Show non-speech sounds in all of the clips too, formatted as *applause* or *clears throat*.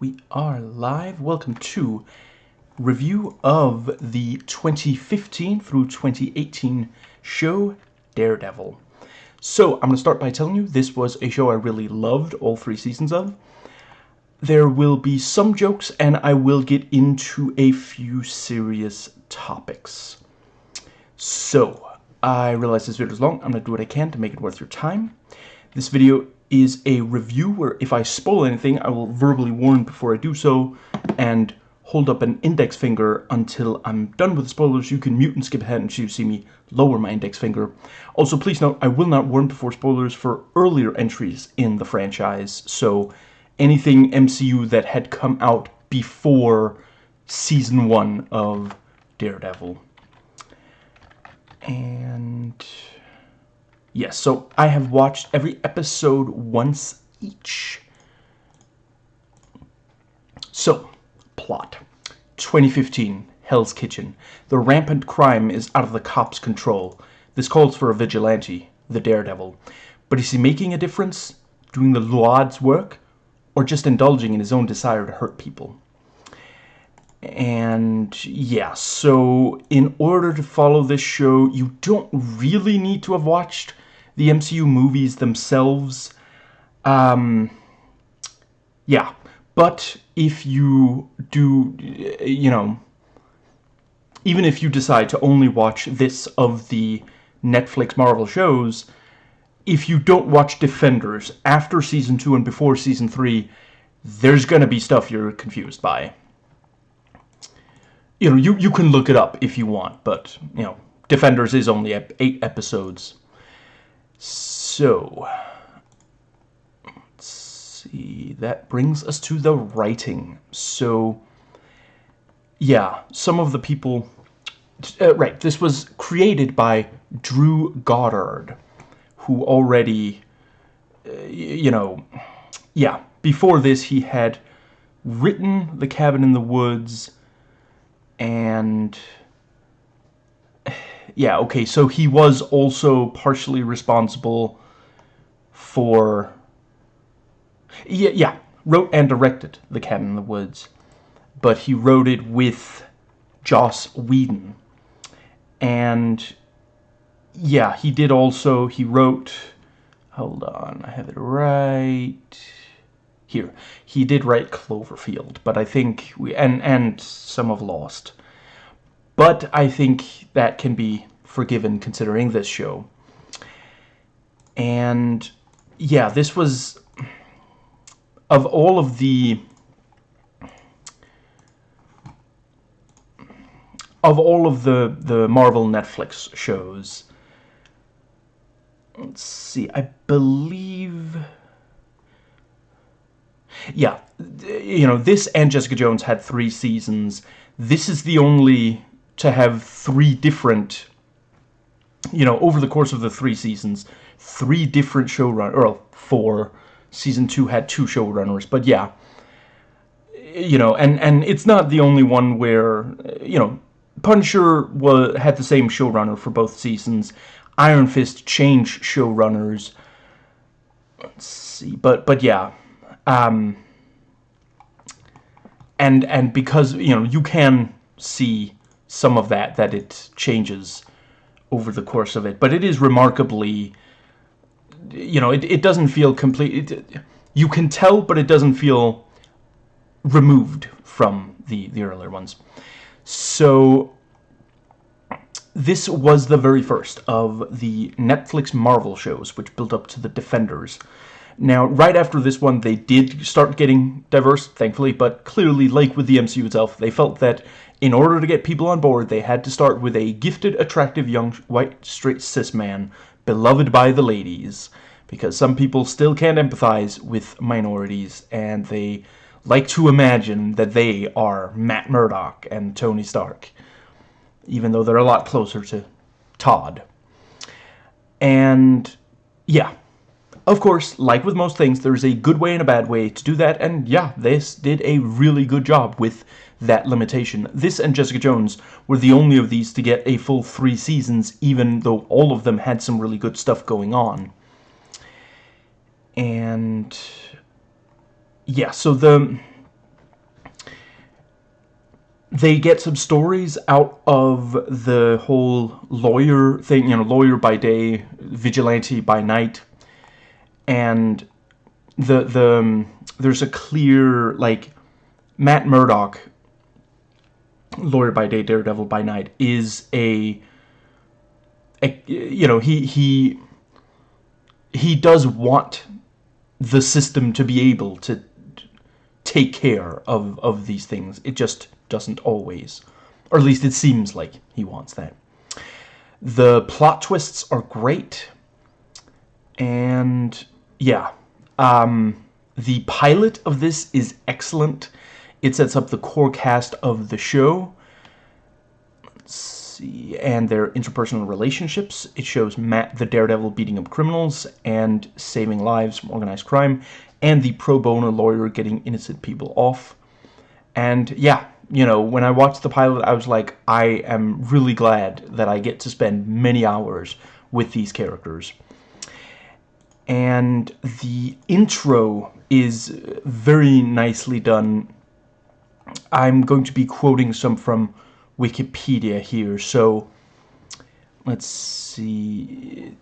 we are live. Welcome to review of the 2015 through 2018 show Daredevil. So, I'm going to start by telling you this was a show I really loved all three seasons of. There will be some jokes and I will get into a few serious topics. So, I realize this video is long. I'm going to do what I can to make it worth your time. This video is a review where if I spoil anything, I will verbally warn before I do so and hold up an index finger until I'm done with spoilers. You can mute and skip ahead and you see me lower my index finger. Also, please note, I will not warn before spoilers for earlier entries in the franchise. So, anything MCU that had come out before Season 1 of Daredevil. And... Yes, so I have watched every episode once each. So, plot. 2015, Hell's Kitchen. The rampant crime is out of the cops' control. This calls for a vigilante, the Daredevil. But is he making a difference? Doing the Lord's work? Or just indulging in his own desire to hurt people? And yeah, so in order to follow this show, you don't really need to have watched the MCU movies themselves. Um, yeah, but if you do, you know, even if you decide to only watch this of the Netflix Marvel shows, if you don't watch Defenders after Season 2 and before Season 3, there's going to be stuff you're confused by you know, you, you can look it up if you want, but, you know, Defenders is only eight episodes. So, let's see, that brings us to the writing. So, yeah, some of the people, uh, right, this was created by Drew Goddard, who already, uh, you know, yeah, before this he had written The Cabin in the Woods, and yeah, okay, so he was also partially responsible for yeah, yeah, wrote and directed The Cabin in the Woods, but he wrote it with Joss Whedon. And yeah, he did also, he wrote, hold on, I have it right here. He did write Cloverfield, but I think we and and some of Lost. But I think that can be forgiven considering this show. And yeah, this was of all of the of all of the the Marvel Netflix shows. Let's see. I believe yeah, you know, this and Jessica Jones had three seasons. This is the only to have three different, you know, over the course of the three seasons, three different showrunners, or four. Season two had two showrunners, but yeah, you know, and and it's not the only one where, you know, Punisher was had the same showrunner for both seasons. Iron Fist changed showrunners. Let's see, but but yeah, um, and and because you know you can see some of that that it changes over the course of it, but it is remarkably, you know, it it doesn't feel complete. It, you can tell, but it doesn't feel removed from the the earlier ones. So this was the very first of the Netflix Marvel shows, which built up to the Defenders. Now, right after this one, they did start getting diverse, thankfully, but clearly, like with the MCU itself, they felt that in order to get people on board, they had to start with a gifted, attractive, young, white, straight, cis man, beloved by the ladies, because some people still can't empathize with minorities, and they like to imagine that they are Matt Murdock and Tony Stark, even though they're a lot closer to Todd. And, yeah, of course, like with most things, there's a good way and a bad way to do that, and yeah, this did a really good job with that limitation. This and Jessica Jones were the only of these to get a full three seasons, even though all of them had some really good stuff going on. And... Yeah, so the... they get some stories out of the whole lawyer thing, you know, lawyer by day, vigilante by night, and the the um, there's a clear like Matt Murdock, lawyer by day, daredevil by night, is a, a you know he he he does want the system to be able to take care of of these things. It just doesn't always. Or at least it seems like he wants that. The plot twists are great. And yeah, um, the pilot of this is excellent. It sets up the core cast of the show. See, and their interpersonal relationships. It shows Matt the Daredevil beating up criminals and saving lives from organized crime, and the pro bono lawyer getting innocent people off. And yeah, you know, when I watched the pilot, I was like, I am really glad that I get to spend many hours with these characters. And the intro is very nicely done. I'm going to be quoting some from Wikipedia here, so let's see.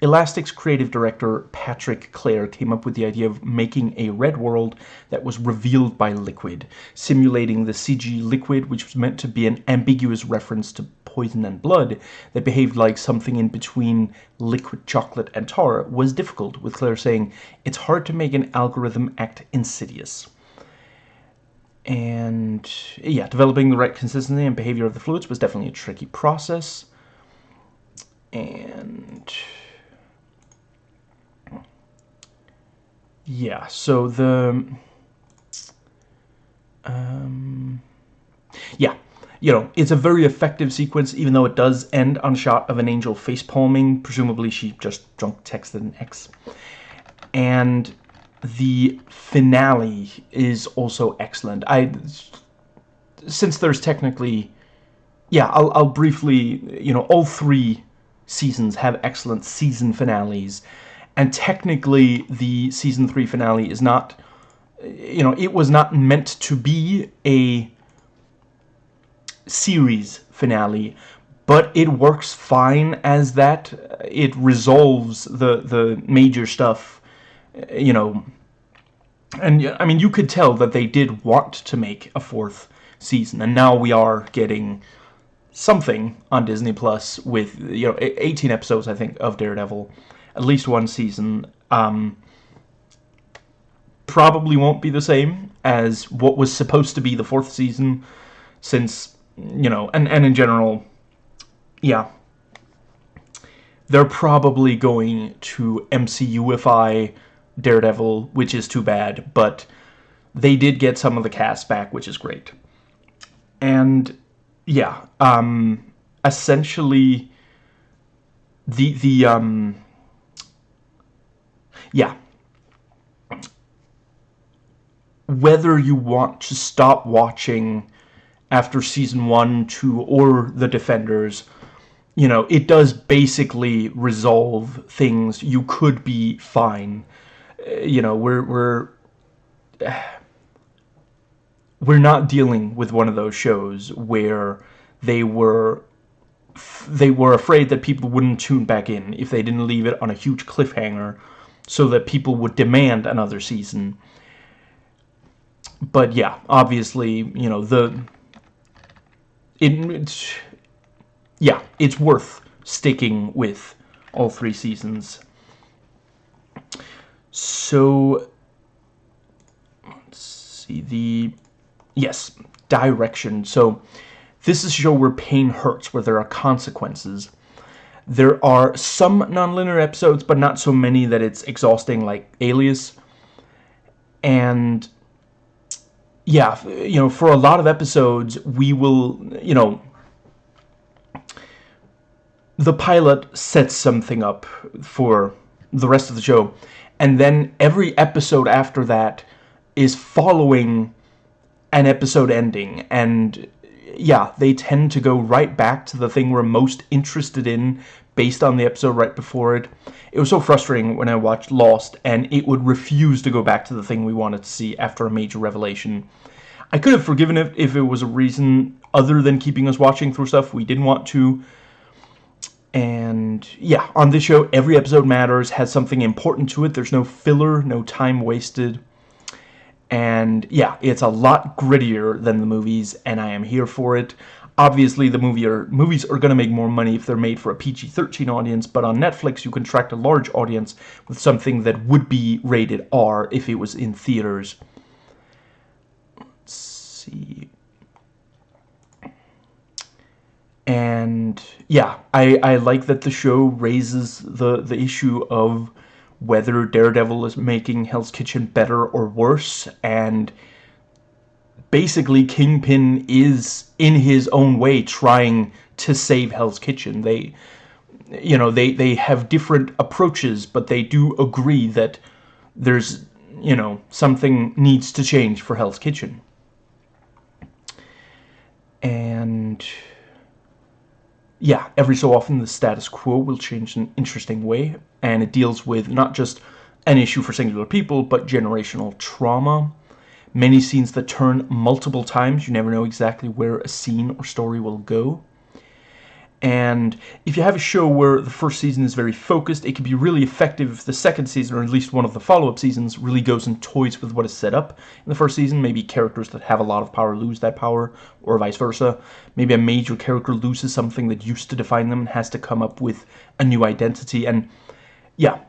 Elastic's creative director Patrick Clair came up with the idea of making a red world that was revealed by liquid, simulating the CG liquid which was meant to be an ambiguous reference to poison and blood that behaved like something in between liquid chocolate and tar was difficult, with Clair saying, it's hard to make an algorithm act insidious. And yeah, developing the right consistency and behavior of the fluids was definitely a tricky process. And yeah, so the um, yeah, you know, it's a very effective sequence, even though it does end on a shot of an angel face palming. Presumably, she just drunk texted an ex. And the finale is also excellent. I, since there's technically, yeah, I'll, I'll briefly, you know, all three seasons have excellent season finales and technically the season 3 finale is not you know it was not meant to be a series finale but it works fine as that it resolves the the major stuff you know and I mean you could tell that they did want to make a fourth season and now we are getting something on Disney Plus with you know 18 episodes I think of Daredevil at least one season. Um, probably won't be the same as what was supposed to be the fourth season, since, you know, and, and in general, yeah, they're probably going to MCUify Daredevil, which is too bad, but they did get some of the cast back, which is great. And, yeah, um, essentially, the, the, um, yeah. Whether you want to stop watching after season one, two, or The Defenders, you know, it does basically resolve things. You could be fine. You know, we're we're we're not dealing with one of those shows where they were they were afraid that people wouldn't tune back in if they didn't leave it on a huge cliffhanger so that people would demand another season. But yeah, obviously, you know, the it, it's yeah, it's worth sticking with all three seasons. So let's see the yes, direction. So this is a show where pain hurts, where there are consequences. There are some nonlinear episodes, but not so many that it's exhausting like Alias. And yeah, you know, for a lot of episodes, we will, you know, the pilot sets something up for the rest of the show. And then every episode after that is following an episode ending. And yeah, they tend to go right back to the thing we're most interested in based on the episode right before it. It was so frustrating when I watched Lost and it would refuse to go back to the thing we wanted to see after a major revelation. I could have forgiven it if it was a reason other than keeping us watching through stuff we didn't want to. And yeah, on this show, every episode matters, has something important to it. There's no filler, no time wasted. And yeah, it's a lot grittier than the movies, and I am here for it. Obviously, the movie are, movies are going to make more money if they're made for a PG-13 audience, but on Netflix, you can attract a large audience with something that would be rated R if it was in theaters. Let's see. And yeah, I, I like that the show raises the, the issue of whether Daredevil is making Hell's Kitchen better or worse, and basically Kingpin is, in his own way, trying to save Hell's Kitchen. They, you know, they, they have different approaches, but they do agree that there's, you know, something needs to change for Hell's Kitchen. And yeah, every so often the status quo will change in an interesting way, and it deals with not just an issue for singular people, but generational trauma. Many scenes that turn multiple times, you never know exactly where a scene or story will go. And if you have a show where the first season is very focused, it can be really effective if the second season, or at least one of the follow-up seasons, really goes and toys with what is set up in the first season. Maybe characters that have a lot of power lose that power, or vice versa. Maybe a major character loses something that used to define them and has to come up with a new identity. And yeah,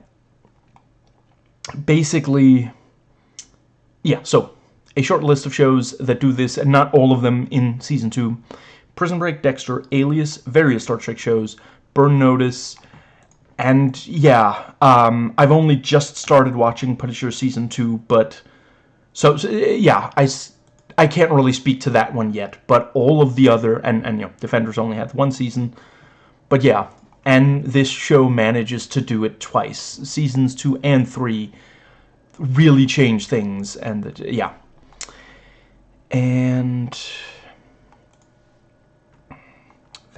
basically, yeah, so a short list of shows that do this, and not all of them in Season 2. Prison Break, Dexter, Alias, various Star Trek shows, Burn Notice, and yeah, um, I've only just started watching Punisher Season 2, but... So, so, yeah, I, I can't really speak to that one yet, but all of the other, and, and you know, Defenders only had one season, but yeah, and this show manages to do it twice. Seasons 2 and 3 really change things, and yeah. And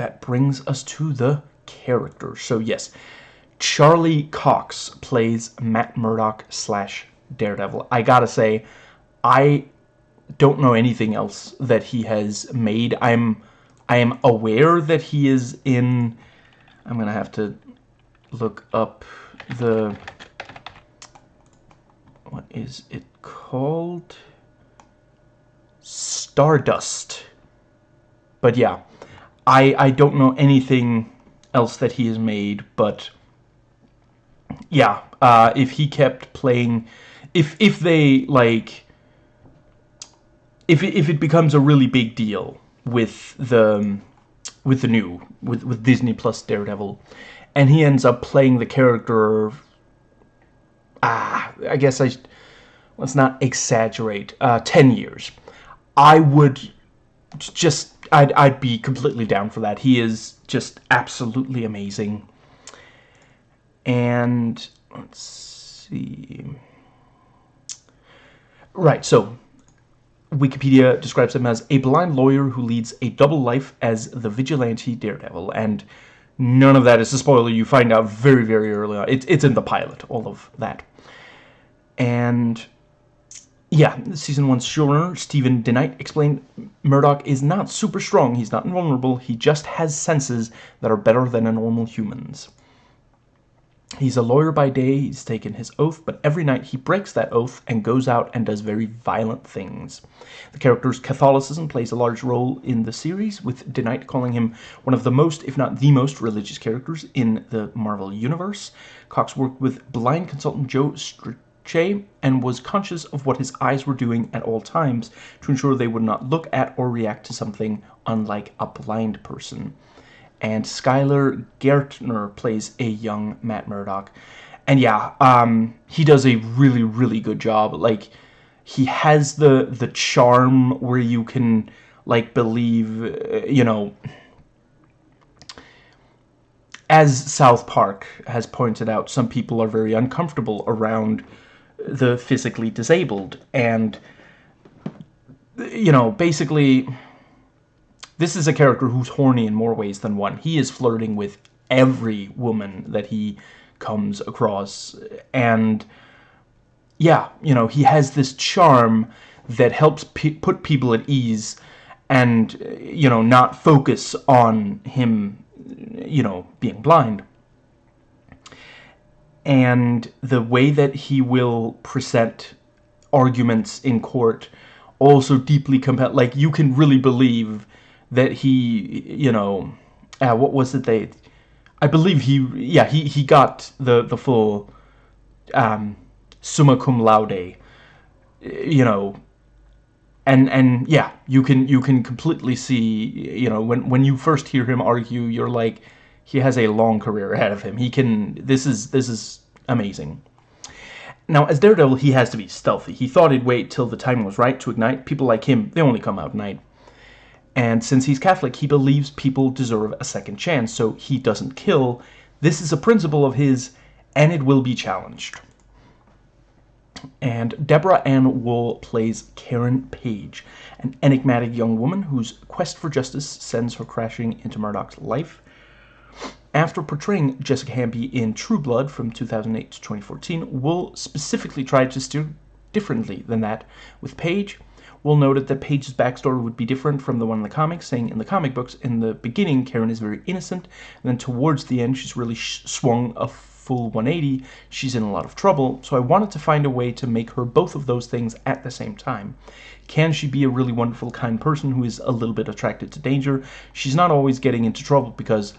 that brings us to the character. So yes, Charlie Cox plays Matt Murdock slash Daredevil. I gotta say, I don't know anything else that he has made. I'm I am aware that he is in I'm gonna have to look up the what is it called? Stardust. But yeah, I, I don't know anything else that he has made, but yeah, uh, if he kept playing, if if they like, if if it becomes a really big deal with the with the new with with Disney Plus Daredevil, and he ends up playing the character. Ah, I guess I let's not exaggerate. Uh, Ten years, I would just I'd, I'd be completely down for that. He is just absolutely amazing. And let's see. Right, so Wikipedia describes him as a blind lawyer who leads a double life as the vigilante daredevil. And none of that is a spoiler. You find out very, very early on. It, it's in the pilot, all of that. And yeah, season one's showrunner, Steven DeKnight, explained Murdock is not super strong, he's not invulnerable, he just has senses that are better than a normal human's. He's a lawyer by day, he's taken his oath, but every night he breaks that oath and goes out and does very violent things. The character's Catholicism plays a large role in the series, with DeKnight calling him one of the most, if not the most, religious characters in the Marvel Universe. Cox worked with blind consultant Joe Che and was conscious of what his eyes were doing at all times to ensure they would not look at or react to something unlike a blind person. And Skylar Gaertner plays a young Matt Murdock. And yeah, um, he does a really, really good job. Like, he has the the charm where you can, like, believe, uh, you know, as South Park has pointed out, some people are very uncomfortable around the physically disabled. And, you know, basically, this is a character who's horny in more ways than one. He is flirting with every woman that he comes across. And, yeah, you know, he has this charm that helps pe put people at ease and, you know, not focus on him, you know, being blind. And the way that he will present arguments in court also deeply compel like you can really believe that he you know uh, what was it they I believe he yeah he he got the the full um summa cum laude you know and and yeah you can you can completely see you know when when you first hear him argue you're like he has a long career ahead of him he can this is this is amazing now, as Daredevil, he has to be stealthy. He thought he'd wait till the time was right to ignite. People like him, they only come out at night. And since he's Catholic, he believes people deserve a second chance, so he doesn't kill. This is a principle of his, and it will be challenged. And Deborah Ann Woll plays Karen Page, an enigmatic young woman whose quest for justice sends her crashing into Murdock's life. After portraying Jessica Hamby in True Blood from 2008 to 2014, Woll specifically tried to steer differently than that. With Page, Woll noted that Page's backstory would be different from the one in the comics, saying in the comic books, in the beginning, Karen is very innocent, and then towards the end, she's really swung a full 180. She's in a lot of trouble, so I wanted to find a way to make her both of those things at the same time. Can she be a really wonderful, kind person who is a little bit attracted to danger? She's not always getting into trouble because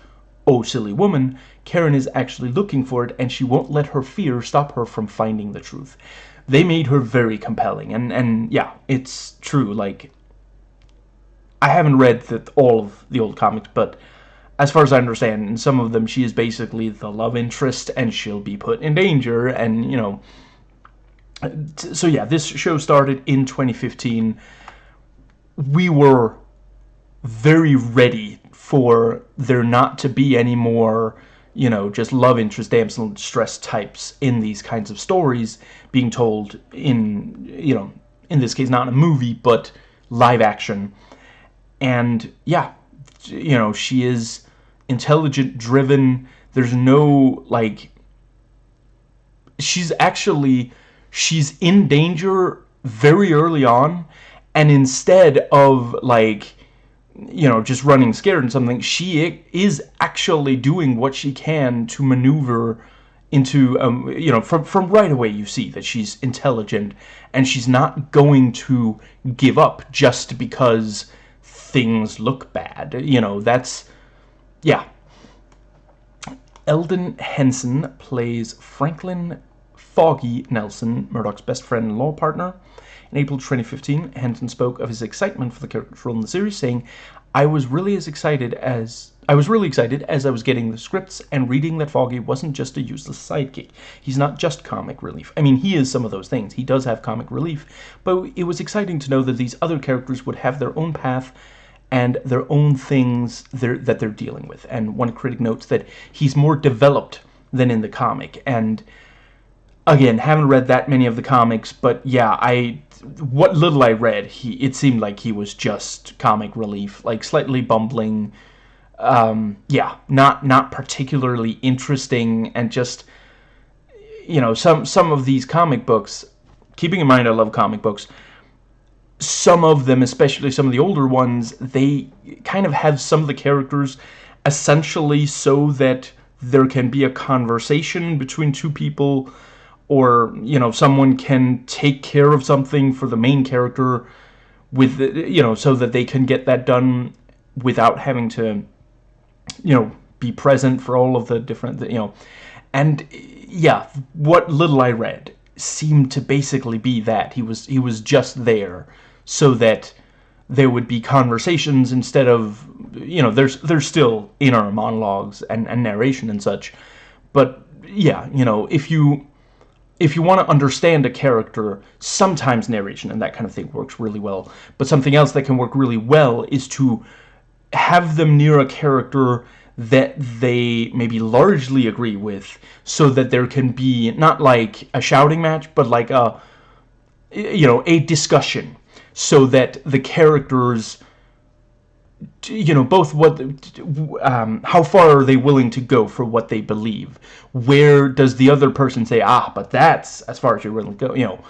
Oh, silly woman, Karen is actually looking for it, and she won't let her fear stop her from finding the truth. They made her very compelling, and, and yeah, it's true, like, I haven't read the, all of the old comics, but as far as I understand, in some of them, she is basically the love interest, and she'll be put in danger, and, you know, so yeah, this show started in 2015. We were very ready for there not to be any more, you know, just love interest, damsel in distress types in these kinds of stories being told in, you know, in this case, not in a movie, but live action. And yeah, you know, she is intelligent, driven. There's no, like, she's actually, she's in danger very early on. And instead of, like, you know, just running scared and something, she is actually doing what she can to maneuver into, um, you know, from, from right away you see that she's intelligent and she's not going to give up just because things look bad. You know, that's, yeah. Elden Henson plays Franklin Foggy Nelson, Murdock's best friend and law partner. In April 2015, Henson spoke of his excitement for the character role in the series, saying, I was really as excited as I was really excited as I was getting the scripts and reading that Foggy wasn't just a useless sidekick. He's not just comic relief. I mean, he is some of those things. He does have comic relief, but it was exciting to know that these other characters would have their own path and their own things they're, that they're dealing with. And one critic notes that he's more developed than in the comic. And again, haven't read that many of the comics, but yeah, I what little I read, he it seemed like he was just comic relief, like slightly bumbling. Um, yeah, not not particularly interesting, and just you know some some of these comic books. Keeping in mind, I love comic books. Some of them, especially some of the older ones, they kind of have some of the characters essentially so that there can be a conversation between two people or you know someone can take care of something for the main character with you know so that they can get that done without having to you know be present for all of the different you know. And yeah what little I read seemed to basically be that. He was he was just there so that there would be conversations instead of you know there's there's still inner monologues and, and narration and such. But yeah you know if you if you want to understand a character, sometimes narration and that kind of thing works really well. But something else that can work really well is to have them near a character that they maybe largely agree with so that there can be not like a shouting match but like a you know a discussion so that the characters you know both what um, how far are they willing to go for what they believe where does the other person say ah but that's as far as you're willing to go you know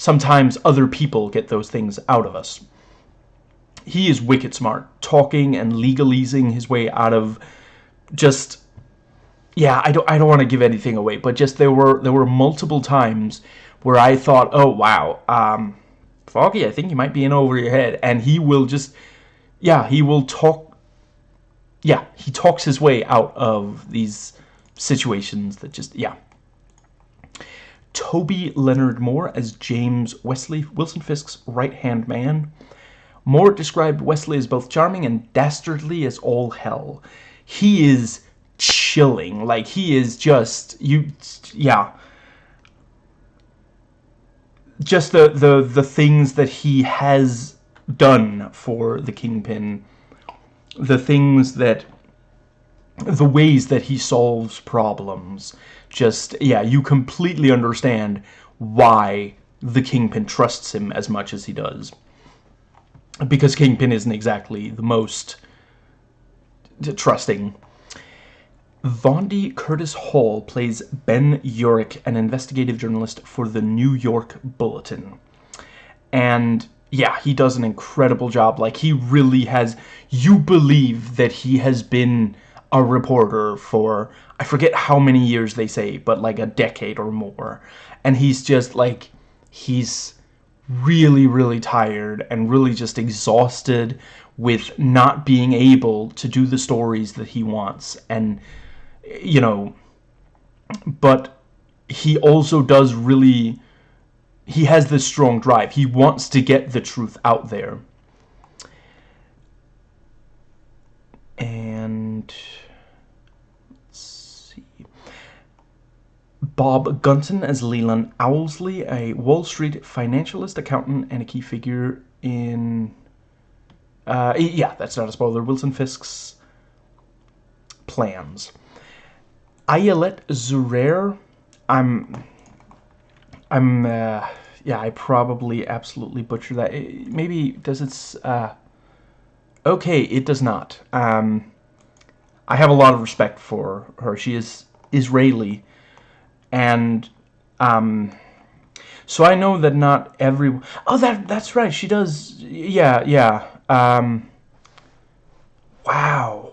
sometimes other people get those things out of us. He is wicked smart, talking and legalizing his way out of just yeah, I don't I don't want to give anything away, but just there were there were multiple times where I thought, "Oh, wow. Um Foggy, I think you might be in over your head." And he will just yeah, he will talk yeah, he talks his way out of these situations that just yeah. Toby Leonard Moore as James Wesley, Wilson Fisk's right-hand man. Moore described Wesley as both charming and dastardly as all hell. He is chilling. Like, he is just, you, yeah. Just the, the, the things that he has done for the Kingpin. The things that, the ways that he solves problems. Just, yeah, you completely understand why the Kingpin trusts him as much as he does. Because Kingpin isn't exactly the most trusting Vondie Curtis Hall plays Ben Urich, an investigative journalist for the New York Bulletin. And yeah, he does an incredible job. Like, he really has... You believe that he has been a reporter for... I forget how many years they say, but like a decade or more. And he's just like... He's really, really tired and really just exhausted with not being able to do the stories that he wants. And you know, but he also does really, he has this strong drive. He wants to get the truth out there. And, let's see. Bob Gunton as Leland Owlsley, a Wall Street financialist, accountant, and a key figure in, uh, yeah, that's not a spoiler, Wilson Fisk's plans. Ayelet Zurer. I'm, I'm, uh, yeah, I probably absolutely butcher that. maybe, does it, uh, okay, it does not. Um, I have a lot of respect for her. She is Israeli, and, um, so I know that not every, oh, that, that's right, she does, yeah, yeah, um, wow.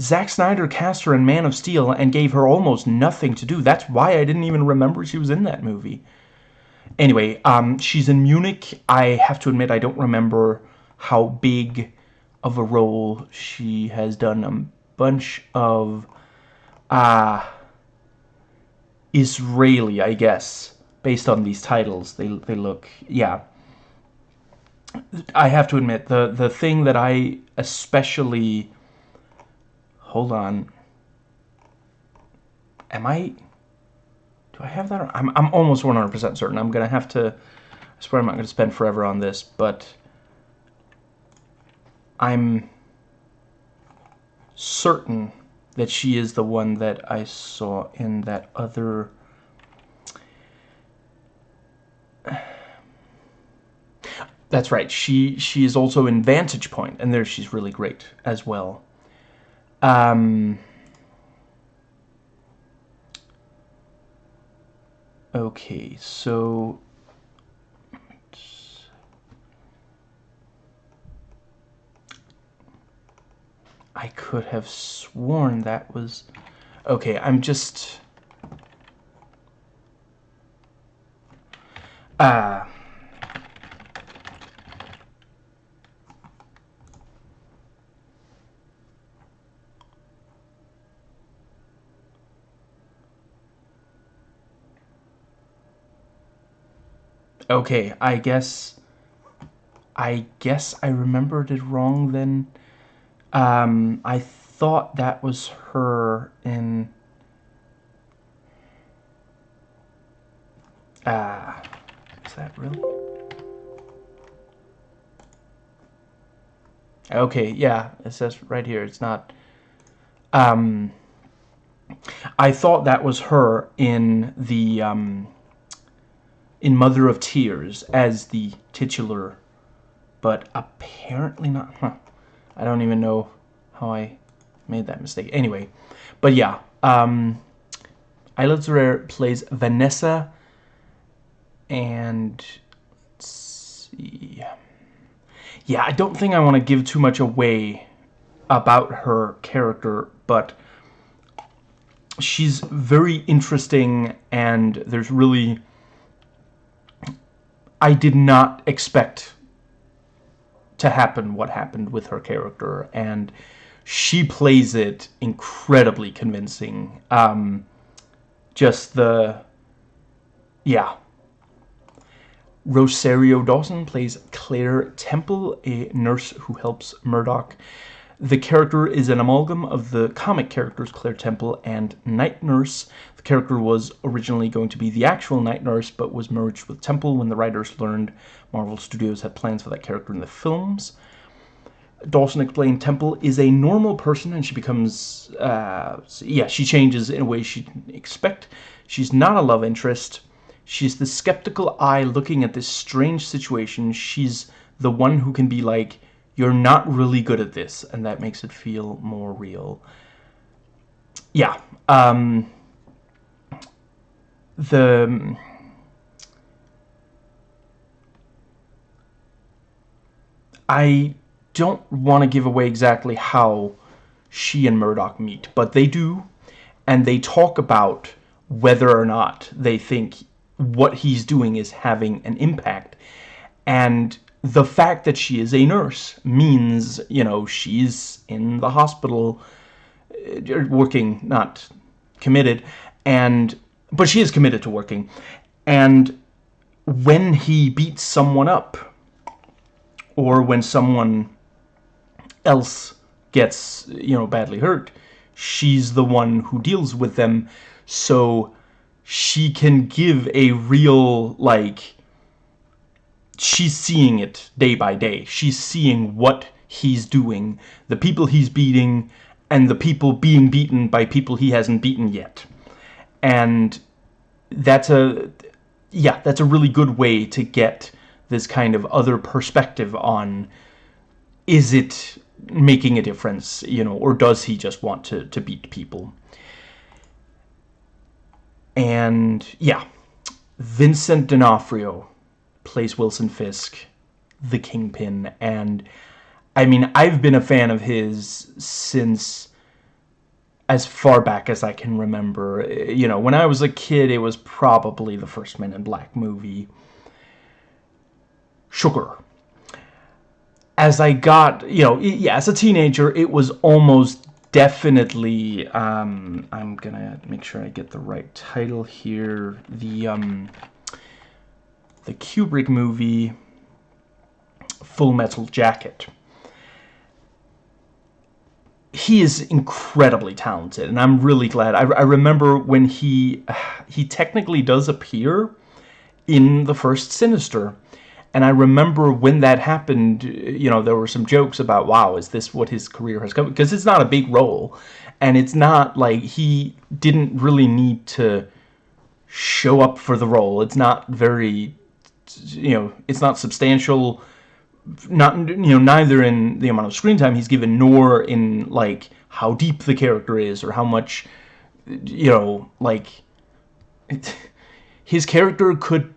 Zack Snyder cast her in Man of Steel and gave her almost nothing to do. That's why I didn't even remember she was in that movie. Anyway, um, she's in Munich. I have to admit I don't remember how big of a role she has done. A bunch of uh, Israeli, I guess, based on these titles. They, they look, yeah. I have to admit, the, the thing that I especially Hold on. Am I... Do I have that? I'm, I'm almost 100% certain. I'm going to have to... I swear I'm not going to spend forever on this, but... I'm certain that she is the one that I saw in that other... *sighs* That's right. She she is also in Vantage Point, and there she's really great as well. Um, okay, so I could have sworn that was okay. I'm just uh Okay, I guess... I guess I remembered it wrong then. Um, I thought that was her in... Ah, is that really? Okay, yeah, it says right here, it's not... Um, I thought that was her in the, um, in Mother of Tears as the titular, but apparently not. Huh. I don't even know how I made that mistake. Anyway, but yeah, um, Ayelet Zurer plays Vanessa, and let's see. Yeah, I don't think I want to give too much away about her character, but she's very interesting and there's really I did not expect to happen what happened with her character and she plays it incredibly convincing. Um, just the yeah. Rosario Dawson plays Claire Temple a nurse who helps Murdock. The character is an amalgam of the comic characters Claire Temple and Night Nurse. The character was originally going to be the actual Night Nurse, but was merged with Temple when the writers learned Marvel Studios had plans for that character in the films. Dawson explained Temple is a normal person and she becomes, uh, yeah, she changes in a way she'd expect. She's not a love interest. She's the skeptical eye looking at this strange situation. She's the one who can be like, you're not really good at this, and that makes it feel more real. Yeah. Um, the... I don't want to give away exactly how she and Murdock meet, but they do, and they talk about whether or not they think what he's doing is having an impact. And the fact that she is a nurse means, you know, she's in the hospital uh, working, not committed, and but she is committed to working. And when he beats someone up, or when someone else gets, you know, badly hurt, she's the one who deals with them, so she can give a real, like, she's seeing it day by day. She's seeing what he's doing, the people he's beating, and the people being beaten by people he hasn't beaten yet. And that's a, yeah, that's a really good way to get this kind of other perspective on, is it making a difference, you know, or does he just want to, to beat people? And, yeah, Vincent D'Onofrio plays Wilson Fisk, the Kingpin, and I mean, I've been a fan of his since as far back as I can remember. You know, when I was a kid, it was probably the first Men in Black movie. Sugar. As I got, you know, yeah, as a teenager, it was almost definitely, um, I'm gonna make sure I get the right title here, the, um, the Kubrick movie Full Metal Jacket. He is incredibly talented, and I'm really glad. I, I remember when he *sighs* he technically does appear in the first Sinister, and I remember when that happened, you know, there were some jokes about, wow, is this what his career has come? Because it's not a big role, and it's not like he didn't really need to show up for the role. It's not very you know, it's not substantial, not, you know, neither in the amount of screen time he's given, nor in, like, how deep the character is, or how much, you know, like, it, his character could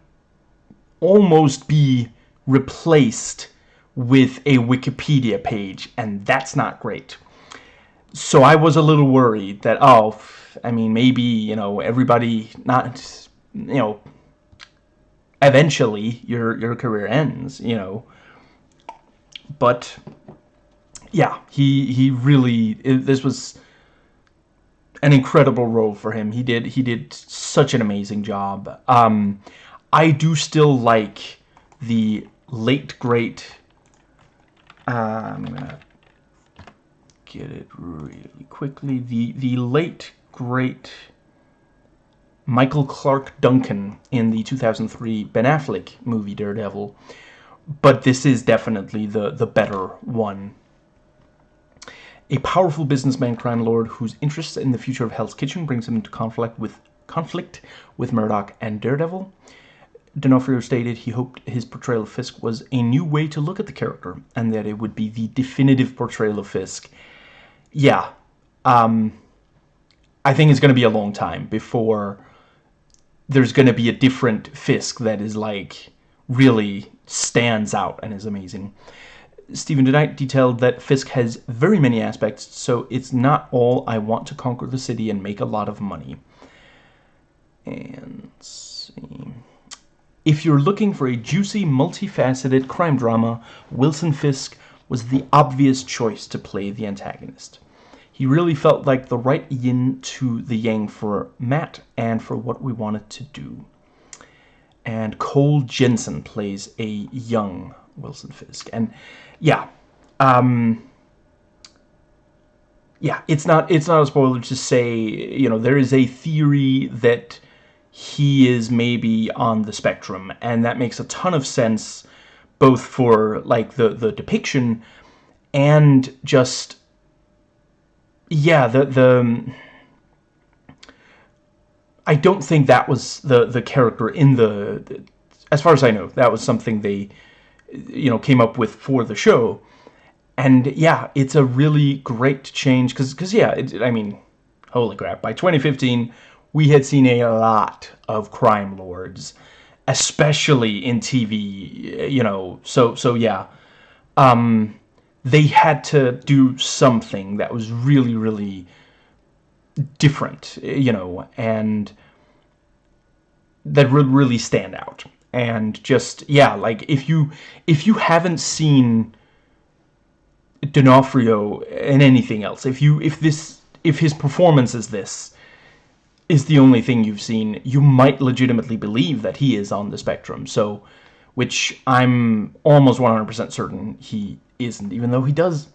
almost be replaced with a Wikipedia page, and that's not great. So I was a little worried that, oh, I mean, maybe, you know, everybody, not, you know, eventually your your career ends, you know. But yeah, he he really this was an incredible role for him. He did he did such an amazing job. Um, I do still like the late great. Uh, I'm gonna get it really quickly. The the late great Michael Clarke Duncan in the 2003 Ben Affleck movie Daredevil. But this is definitely the, the better one. A powerful businessman crime lord whose interests in the future of Hell's Kitchen brings him into conflict with conflict with Murdock and Daredevil. D'Onofrio stated he hoped his portrayal of Fisk was a new way to look at the character, and that it would be the definitive portrayal of Fisk. Yeah, um, I think it's going to be a long time before there's going to be a different Fisk that is like really stands out and is amazing. Steven DeKnight detailed that Fisk has very many aspects, so it's not all I want to conquer the city and make a lot of money. And see. If you're looking for a juicy, multifaceted crime drama, Wilson Fisk was the obvious choice to play the antagonist. He really felt like the right yin to the yang for Matt and for what we wanted to do. And Cole Jensen plays a young Wilson Fisk. And yeah, um, yeah, it's not it's not a spoiler to say, you know, there is a theory that he is maybe on the spectrum, and that makes a ton of sense both for like the the depiction and just yeah, the the I don't think that was the the character in the, the as far as I know, that was something they you know came up with for the show. And yeah, it's a really great change because because yeah, it, I mean, holy crap, by 2015 we had seen a lot of crime lords, especially in TV, you know. So so yeah. Um they had to do something that was really, really different, you know, and that would really stand out. And just, yeah, like, if you, if you haven't seen D'Onofrio in anything else, if you, if this, if his performance is this, is the only thing you've seen, you might legitimately believe that he is on the spectrum. So, which I'm almost 100% certain he isn't, even though he does...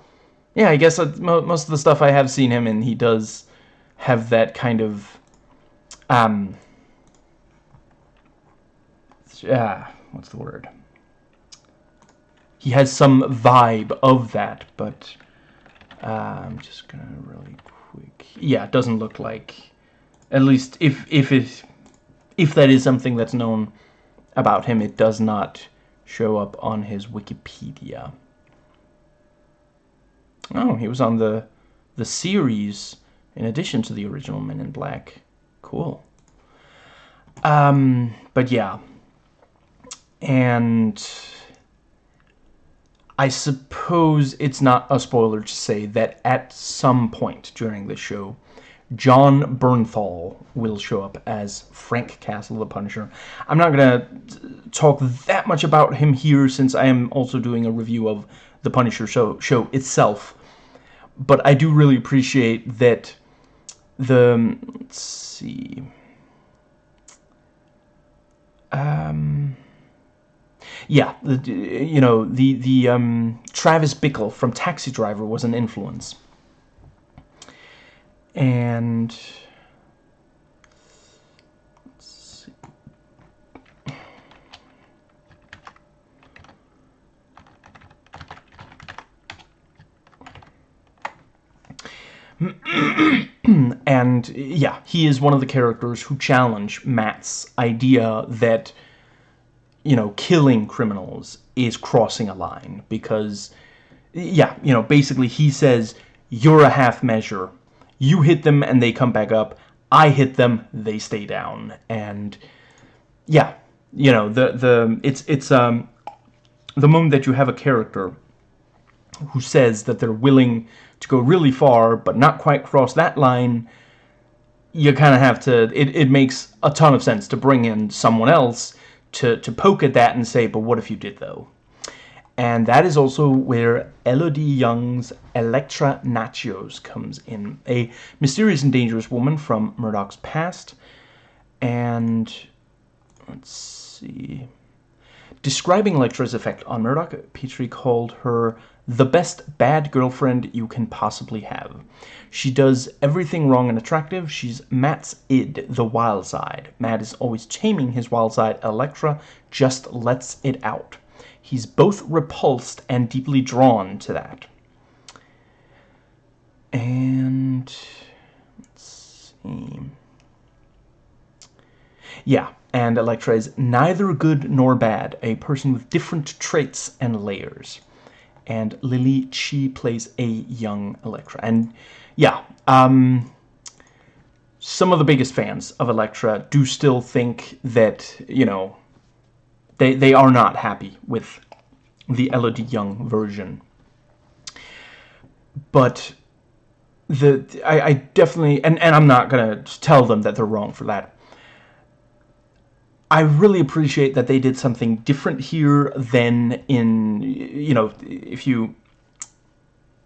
Yeah, I guess uh, most of the stuff I have seen him in, he does have that kind of... Um... Yeah, what's the word? He has some vibe of that, but... Uh, I'm just gonna really quick... Yeah, it doesn't look like... At least, if, if it... If that is something that's known about him, it does not show up on his Wikipedia. Oh, he was on the the series in addition to the original Men in Black. Cool. Um, but yeah. And I suppose it's not a spoiler to say that at some point during the show, Jon Bernthal will show up as Frank Castle the Punisher. I'm not going to talk that much about him here since I am also doing a review of the Punisher show, show itself but I do really appreciate that the let's see. Um yeah the you know the the um Travis Bickle from Taxi Driver was an influence. And *clears throat* and yeah, he is one of the characters who challenge Matt's idea that, you know, killing criminals is crossing a line because, yeah, you know, basically he says, you're a half measure. You hit them and they come back up. I hit them, they stay down. And yeah, you know, the, the, it's, it's, um, the moment that you have a character who says that they're willing to go really far but not quite cross that line, you kind of have to, it, it makes a ton of sense to bring in someone else to, to poke at that and say, but what if you did though? And that is also where Élodie Yung's Elektra Natchios comes in. A mysterious and dangerous woman from Murdock's past. And let's see. Describing Elektra's effect on Murdoch, Petrie called her the best bad girlfriend you can possibly have. She does everything wrong and attractive. She's Matt's id, the wild side. Matt is always taming his wild side. Elektra just lets it out. He's both repulsed and deeply drawn to that. And let's see. Yeah, and Elektra is neither good nor bad, a person with different traits and layers and Lily Chee plays a young Elektra. And yeah, um, some of the biggest fans of Elektra do still think that, you know, they, they are not happy with the Élodie Yung version. But the I, I definitely and, and I'm not gonna tell them that they're wrong for that. I really appreciate that they did something different here than in you know if you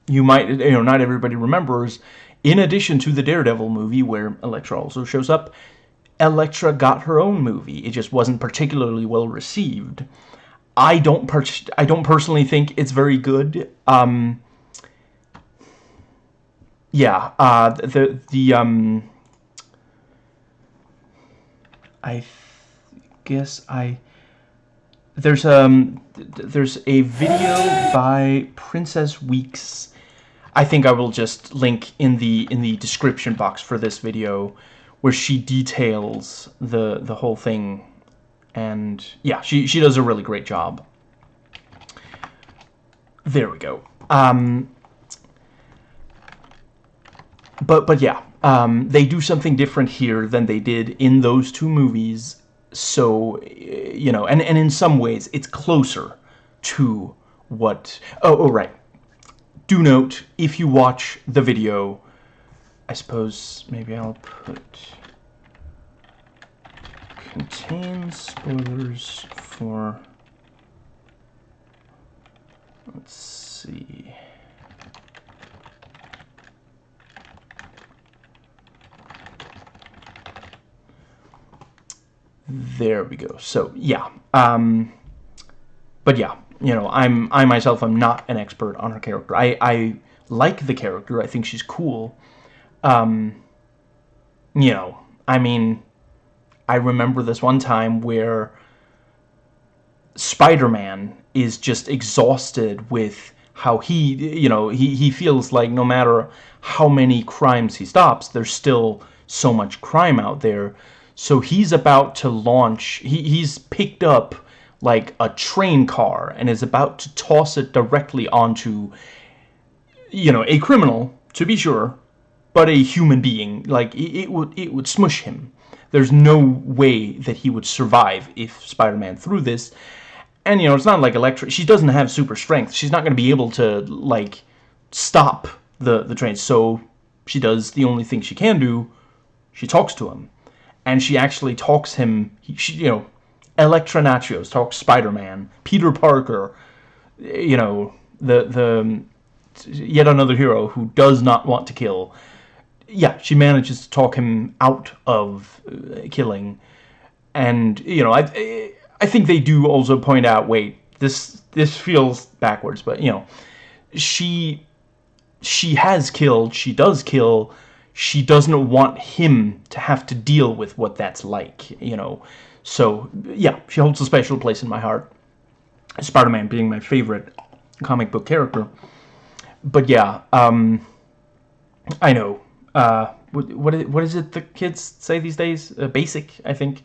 you might you know not everybody remembers in addition to the Daredevil movie where Elektra also shows up Elektra got her own movie. It just wasn't particularly well received. I don't per I don't personally think it's very good. Um yeah, uh, the the um, I guess I there's um there's a video by Princess Weekes. I think I will just link in the in the description box for this video where she details the the whole thing and yeah she she does a really great job there we go um but but yeah, um, they do something different here than they did in those two movies. So eh, you know, and and in some ways, it's closer to what. Oh, oh right. Do note if you watch the video. I suppose maybe I'll put contains spoilers for. Let's see. There we go. So, yeah. Um, but yeah, you know, I'm I myself am not an expert on her character. I, I like the character. I think she's cool. Um, you know, I mean, I remember this one time where Spider-Man is just exhausted with how he, you know, he, he feels like no matter how many crimes he stops, there's still so much crime out there. So he's about to launch, he, he's picked up like a train car and is about to toss it directly onto, you know, a criminal, to be sure, but a human being. Like, it, it would, it would smush him. There's no way that he would survive if Spider-Man threw this. And, you know, it's not like Elektra. She doesn't have super strength. She's not going to be able to, like, stop the, the train. So she does the only thing she can do. She talks to him and she actually talks him, she, you know, Elektra talks Spider-Man, Peter Parker, you know, the, the, yet another hero who does not want to kill. Yeah, she manages to talk him out of uh, killing. And, you know, I, I think they do also point out, wait, this, this feels backwards, but, you know, she, she has killed, she does kill, she doesn't want him to have to deal with what that's like, you know. So, yeah, she holds a special place in my heart. Spider-Man being my favorite comic book character. But yeah, um, I know. Uh, what, what, is, what is it the kids say these days? Uh, basic, I think.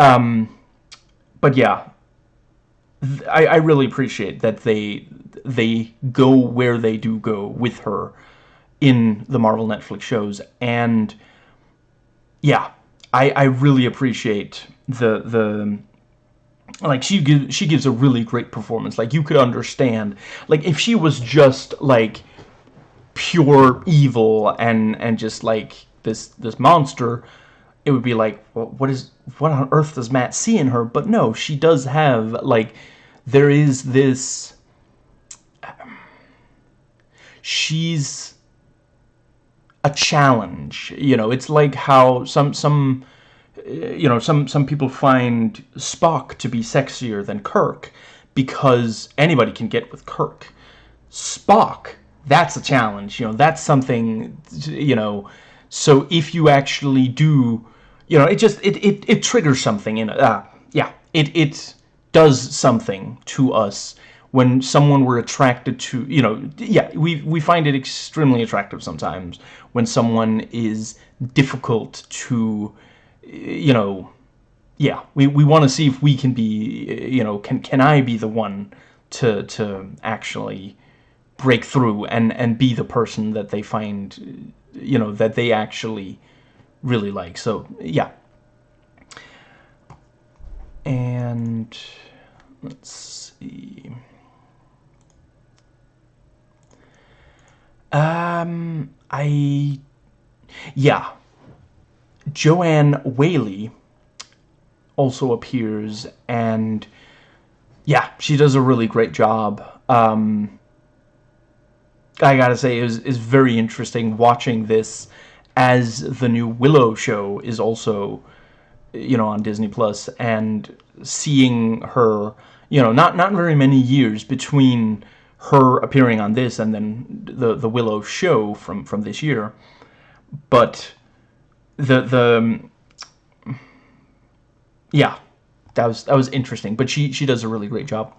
Um, but yeah, I, I really appreciate that they they go where they do go with her in the Marvel Netflix shows. And yeah, I, I really appreciate the the like she gives she gives a really great performance. Like you could understand like if she was just like pure evil and and just like this this monster it would be like well, what is what on earth does Matt see in her but no she does have like there is this um, she's a challenge. You know, it's like how some some you know some some people find Spock to be sexier than Kirk because anybody can get with Kirk. Spock, that's a challenge. You know, that's something. You know, so if you actually do, you know, it just it it it triggers something in uh yeah it it does something to us when someone we're attracted to, you know, yeah, we, we find it extremely attractive sometimes when someone is difficult to, you know, yeah, we, we want to see if we can be, you know, can, can I be the one to, to actually break through and, and be the person that they find, you know, that they actually really like. So yeah. And let's see. Um, I yeah. Joanne Whaley also appears and yeah, she does a really great job. Um, I gotta say, is is very interesting watching this as the new Willow show is also, you know, on Disney Plus, and seeing her, you know, not not very many years between her appearing on this and then the the Willow show from from this year, but the the yeah, that was that was interesting. But she she does a really great job.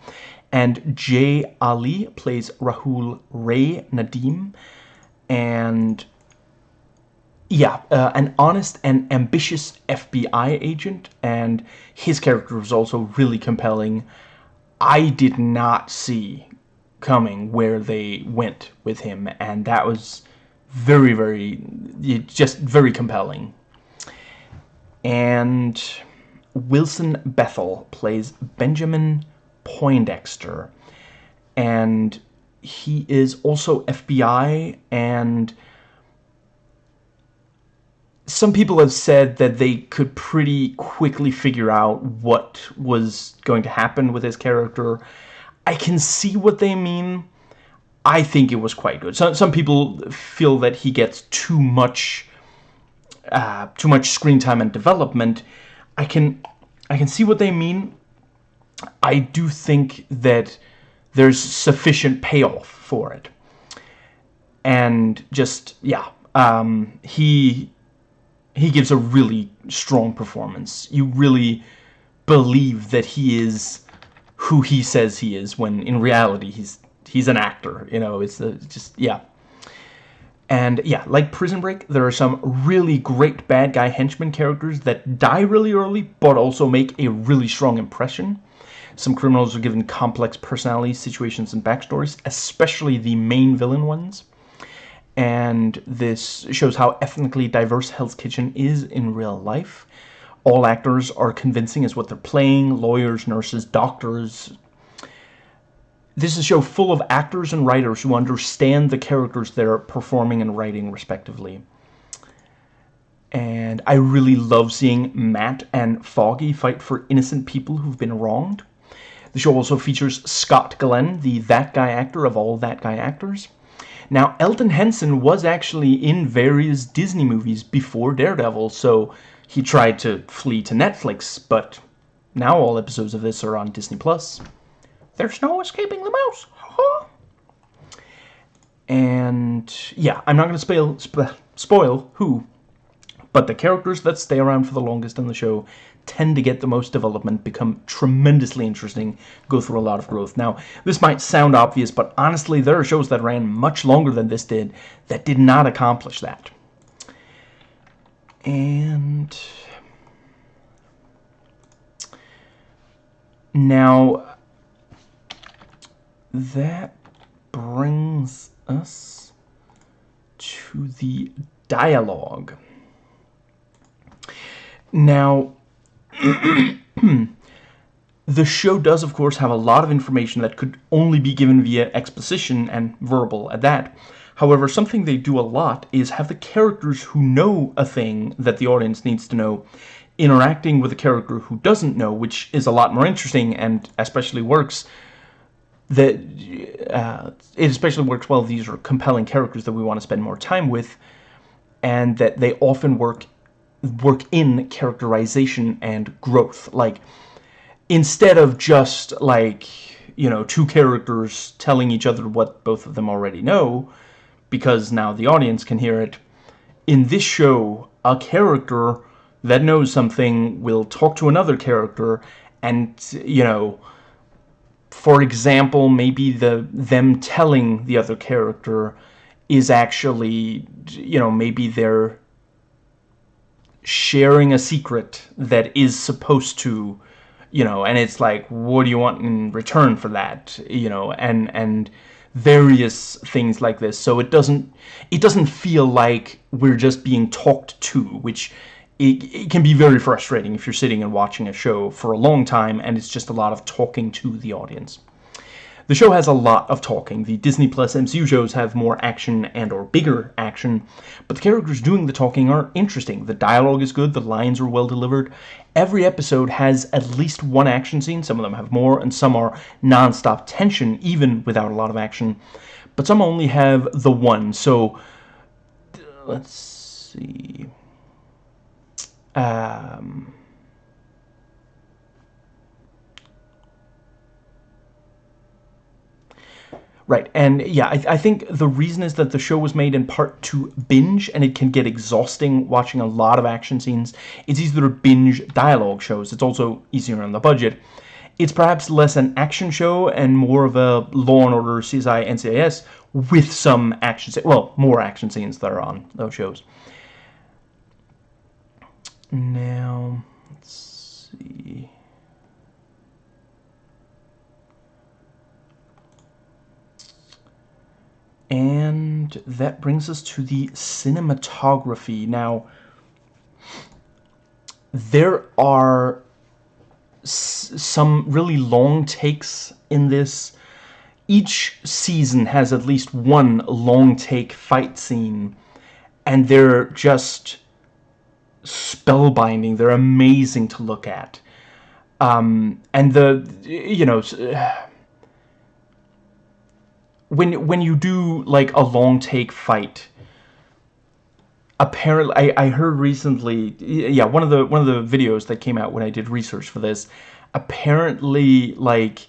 And Jay Ali plays Rahul Ray Nadeem, and yeah, uh, an honest and ambitious FBI agent, and his character was also really compelling. I did not see coming where they went with him, and that was very, very, just very compelling. And Wilson Bethel plays Benjamin Poindexter. And he is also FBI, and some people have said that they could pretty quickly figure out what was going to happen with his character. I can see what they mean. I think it was quite good. Some, some people feel that he gets too much uh, too much screen time and development I can I can see what they mean. I do think that there's sufficient payoff for it. And just yeah, um, he he gives a really strong performance. You really believe that he is who he says he is when in reality he's he's an actor, you know, it's uh, just yeah. And yeah, like Prison Break, there are some really great bad guy henchman characters that die really early, but also make a really strong impression. Some criminals are given complex personalities, situations, and backstories, especially the main villain ones. And this shows how ethnically diverse Hell's Kitchen is in real life. All actors are convincing as what they're playing, lawyers, nurses, doctors, this is a show full of actors and writers who understand the characters they're performing and writing respectively. And I really love seeing Matt and Foggy fight for innocent people who've been wronged. The show also features Scott Glenn, the That Guy actor of all That Guy actors. Now, Elden Henson was actually in various Disney movies before Daredevil, so he tried to flee to Netflix, but now all episodes of this are on Disney+. Plus. There's no escaping the mouse. and yeah, I'm not going to spoil, sp spoil who, but the characters that stay around for the longest in the show tend to get the most development, become tremendously interesting, go through a lot of growth. Now, this might sound obvious, but honestly, there are shows that ran much longer than this did that did not accomplish that. And... Now, that brings us to the dialogue. Now, *clears throat* the show does, of course, have a lot of information that could only be given via exposition and verbal at that. However, something they do a lot is have the characters who know a thing that the audience needs to know interacting with a character who doesn't know, which is a lot more interesting and especially works that uh, it especially works well these are compelling characters that we want to spend more time with and that they often work work in characterization and growth. Like instead of just like you know two characters telling each other what both of them already know because now the audience can hear it. In this show a character that knows something will talk to another character and you know for example, maybe the them telling the other character is actually, you know, maybe they're sharing a secret that is supposed to, you know, and it's like, what do you want in return for that, you know, and and various things like this so it doesn't it doesn't feel like we're just being talked to which it, it, can be very frustrating if you're sitting and watching a show for a long time and it's just a lot of talking to the audience the show has a lot of talking. The Disney Plus MCU shows have more action and or bigger action, but the characters doing the talking are interesting. The dialogue is good, the lines are well delivered. Every episode has at least one action scene. Some of them have more, and some are non-stop tension, even without a lot of action. But some only have the one, so... Let's see... Um... Right, and yeah, I, I, think the reason is that the show was made in part to binge, and it can get exhausting watching a lot of action scenes. It's easier to binge dialogue shows. It's also easier on the budget. It's perhaps less an action show and more of a Law & Order, CSI, NCIS with some action. Well, more action scenes that are on those shows. Now, let's see... And that brings us to the cinematography. Now, there are some really long takes in this. Each season has at least one long take fight scene, and they're just spellbinding. They're amazing to look at. Um, and the, you know when when you do like a long take fight apparently I, I heard recently yeah one of the one of the videos that came out when I did research for this apparently like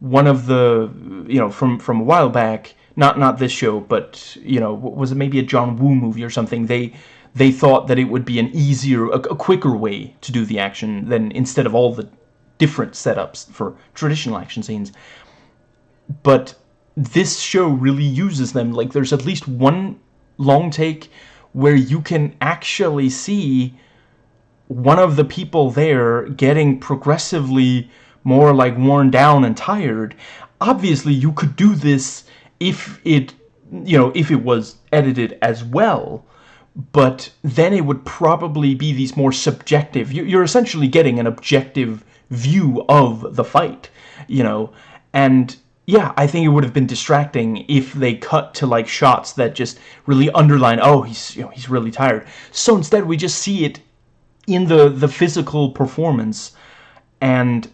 one of the you know from from a while back not not this show but you know was it maybe a John Woo movie or something they they thought that it would be an easier a, a quicker way to do the action than instead of all the different setups for traditional action scenes. But this show really uses them. Like, there's at least one long take where you can actually see one of the people there getting progressively more like worn down and tired. Obviously, you could do this if it, you know, if it was edited as well, but then it would probably be these more subjective. You're essentially getting an objective view of the fight, you know, and yeah, I think it would have been distracting if they cut to like shots that just really underline, oh, he's you know, he's really tired. So instead, we just see it in the the physical performance, and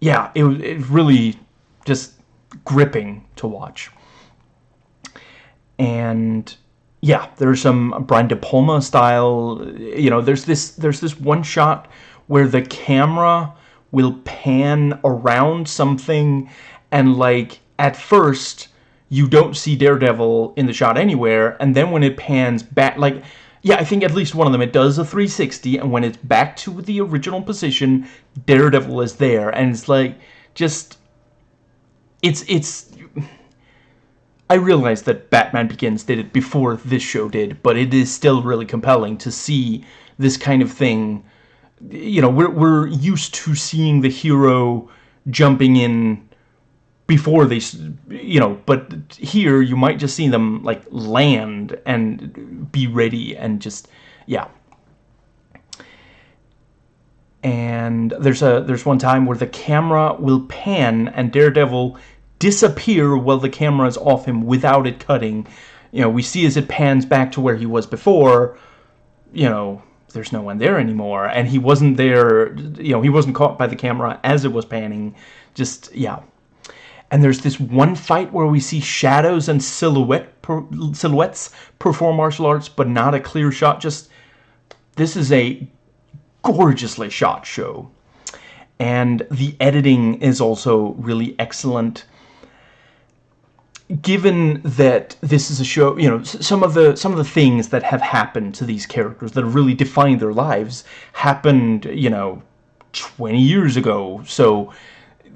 yeah, it it really just gripping to watch. And yeah, there's some Brian De Palma style. You know, there's this there's this one shot where the camera will pan around something and like at first you don't see Daredevil in the shot anywhere and then when it pans back like yeah I think at least one of them it does a 360 and when it's back to the original position Daredevil is there. And it's like just it's it's I realize that Batman Begins did it before this show did but it is still really compelling to see this kind of thing. You know we're, we're used to seeing the hero jumping in before they, you know, but here you might just see them like land and be ready and just, yeah. And there's a there's one time where the camera will pan and Daredevil disappear while the camera is off him without it cutting. You know, we see as it pans back to where he was before, you know, there's no one there anymore. And he wasn't there, you know, he wasn't caught by the camera as it was panning. Just, yeah and there's this one fight where we see shadows and silhouette per, silhouettes perform martial arts, but not a clear shot. Just this is a gorgeously shot show, and the editing is also really excellent. Given that this is a show, you know, some of the some of the things that have happened to these characters that have really defined their lives happened, you know, 20 years ago. So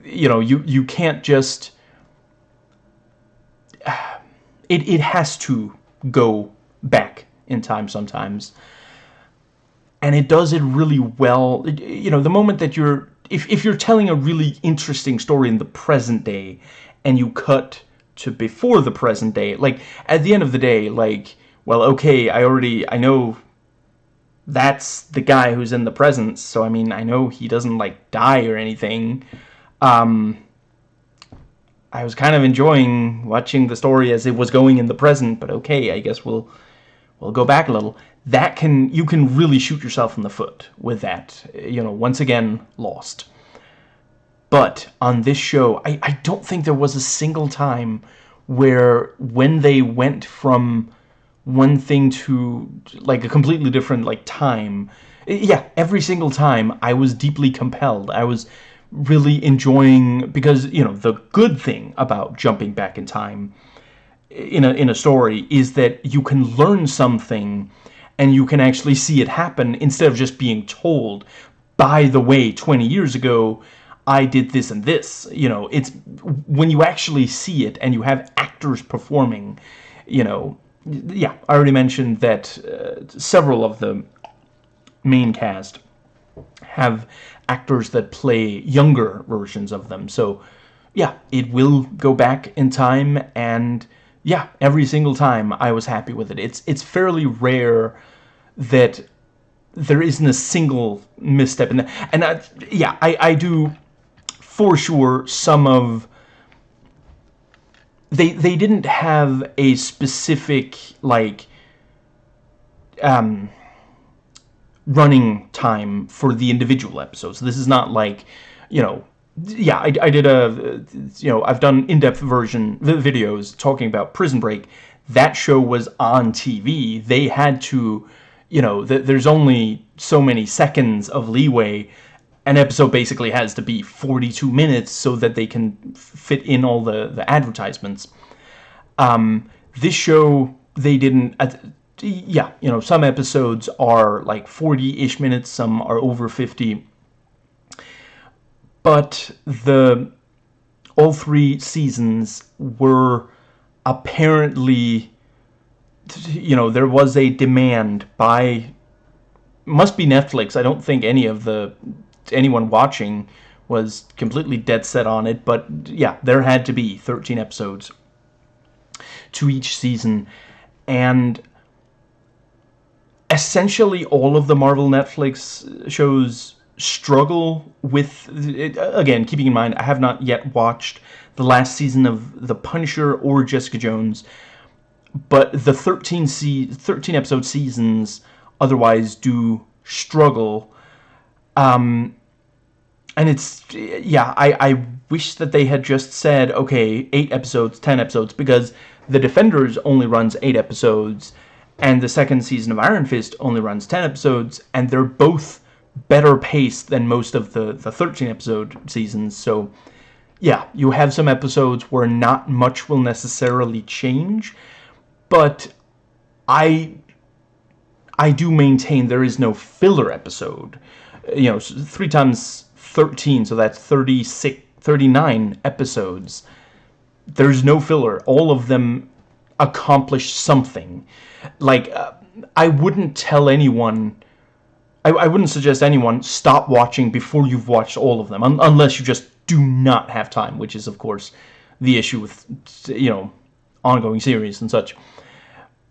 you know, you, you can't just... *sighs* It, it has to go back in time sometimes. And it does it really well. You know, the moment that you're... If, if you're telling a really interesting story in the present day and you cut to before the present day. Like, at the end of the day, like, well, okay, I already, I know that's the guy who's in the present, so I mean, I know he doesn't, like, die or anything. Um, I was kind of enjoying watching the story as it was going in the present, but okay, I guess we'll we'll go back a little. That can you can really shoot yourself in the foot with that. You know, once again, lost. But on this show, I, I don't think there was a single time where when they went from one thing to like a completely different like time yeah every single time i was deeply compelled i was really enjoying because you know the good thing about jumping back in time in a in a story is that you can learn something and you can actually see it happen instead of just being told by the way 20 years ago I did this and this. You know it's when you actually see it and you have actors performing you know yeah I already mentioned that uh, several of the main cast have actors that play younger versions of them. So, yeah, it will go back in time, and yeah, every single time I was happy with it. It's it's fairly rare that there isn't a single misstep in that. And I, yeah, I, I do for sure some of they they didn't have a specific like um running time for the individual episodes. This is not like, you know, yeah, I, I did a, you know, I've done in-depth version videos talking about Prison Break. That show was on TV. They had to, you know, th there's only so many seconds of leeway. An episode basically has to be 42 minutes so that they can fit in all the, the advertisements. Um, this show, they didn't, yeah, you know, some episodes are like 40-ish minutes, some are over 50. But the all three seasons were apparently you know, there was a demand by must be Netflix. I don't think any of the anyone watching was completely dead set on it, but yeah, there had to be 13 episodes to each season and essentially all of the Marvel Netflix shows struggle with again keeping in mind I have not yet watched the last season of The Punisher or Jessica Jones but the 13 se 13 episode seasons otherwise do struggle. Um and it's yeah I I wish that they had just said okay 8 episodes 10 episodes because The Defenders only runs 8 episodes and the second season of Iron Fist only runs 10 episodes, and they're both better paced than most of the, the 13 episode seasons, so yeah, you have some episodes where not much will necessarily change, but I I do maintain there is no filler episode. You know, 3 times 13, so that's 36, 39 episodes. There's no filler. All of them accomplish something. Like uh, I wouldn't tell anyone I, I, wouldn't suggest anyone stop watching before you've watched all of them un unless you just do not have time which is of course the issue with you know ongoing series and such.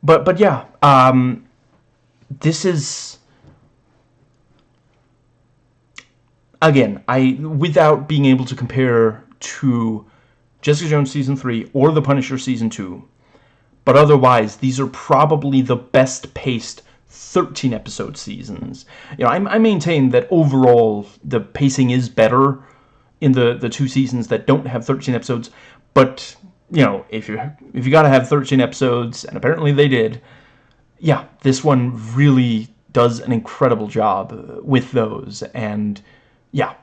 But but yeah um, this is again I without being able to compare to Jessica Jones season 3 or The Punisher season 2 but otherwise, these are probably the best paced 13 episode seasons. You know, I, I maintain that overall the pacing is better in the the two seasons that don't have 13 episodes, but you know, if you if you got to have 13 episodes and apparently they did, yeah, this one really does an incredible job uh, with those and yeah,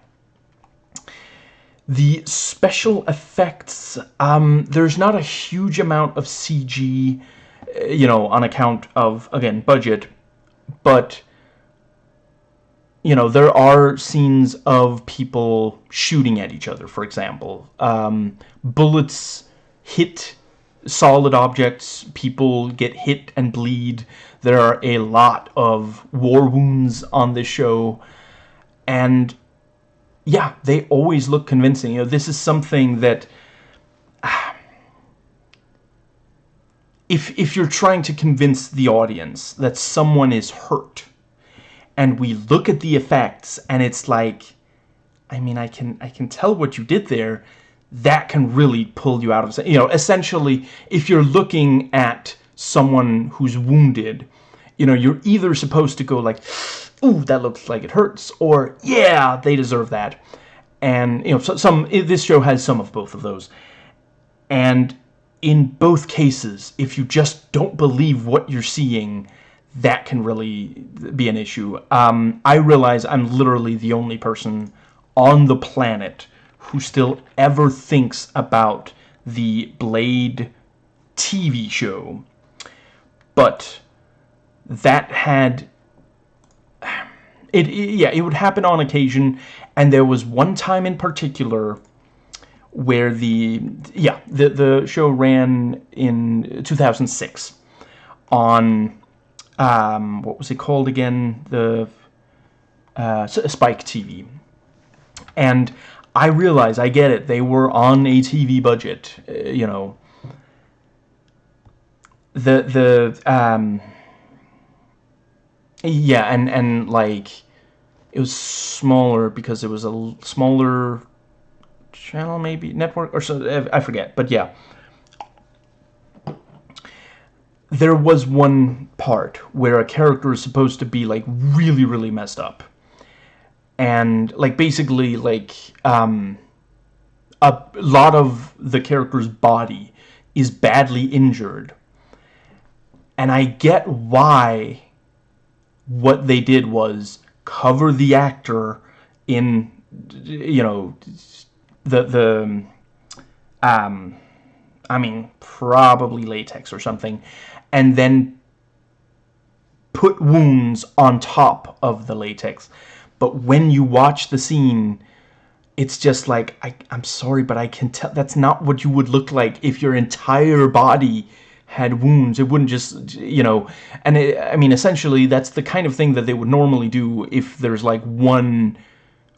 the special effects, um, there's not a huge amount of CG, uh, you know, on account of, again, budget, but, you know, there are scenes of people shooting at each other, for example. Um, bullets hit solid objects, people get hit and bleed. There are a lot of war wounds on this show, and yeah, they always look convincing. You know, this is something that ah, if if you're trying to convince the audience that someone is hurt and we look at the effects and it's like I mean I can I can tell what you did there that can really pull you out of you know essentially if you're looking at someone who's wounded you know you're either supposed to go like ooh that looks like it hurts or yeah they deserve that and you know some this show has some of both of those and in both cases, if you just don't believe what you're seeing, that can really be an issue. Um, I realize I'm literally the only person on the planet who still ever thinks about the Blade TV show. But that had... It, it, yeah, it would happen on occasion, and there was one time in particular where the yeah the the show ran in 2006 on um, what was it called again? The uh, Spike TV and I realize I get it they were on a TV budget uh, you know. The the um, yeah and and like it was smaller because it was a smaller channel maybe network or so I forget but yeah. There was one part where a character is supposed to be like really really messed up. And like basically like um a lot of the character's body is badly injured. And I get why what they did was cover the actor in you know the the um I mean probably latex or something and then put wounds on top of the latex. But when you watch the scene it's just like I, I'm sorry but I can tell that's not what you would look like if your entire body had wounds it wouldn't just you know and it, I mean essentially that's the kind of thing that they would normally do if there's like one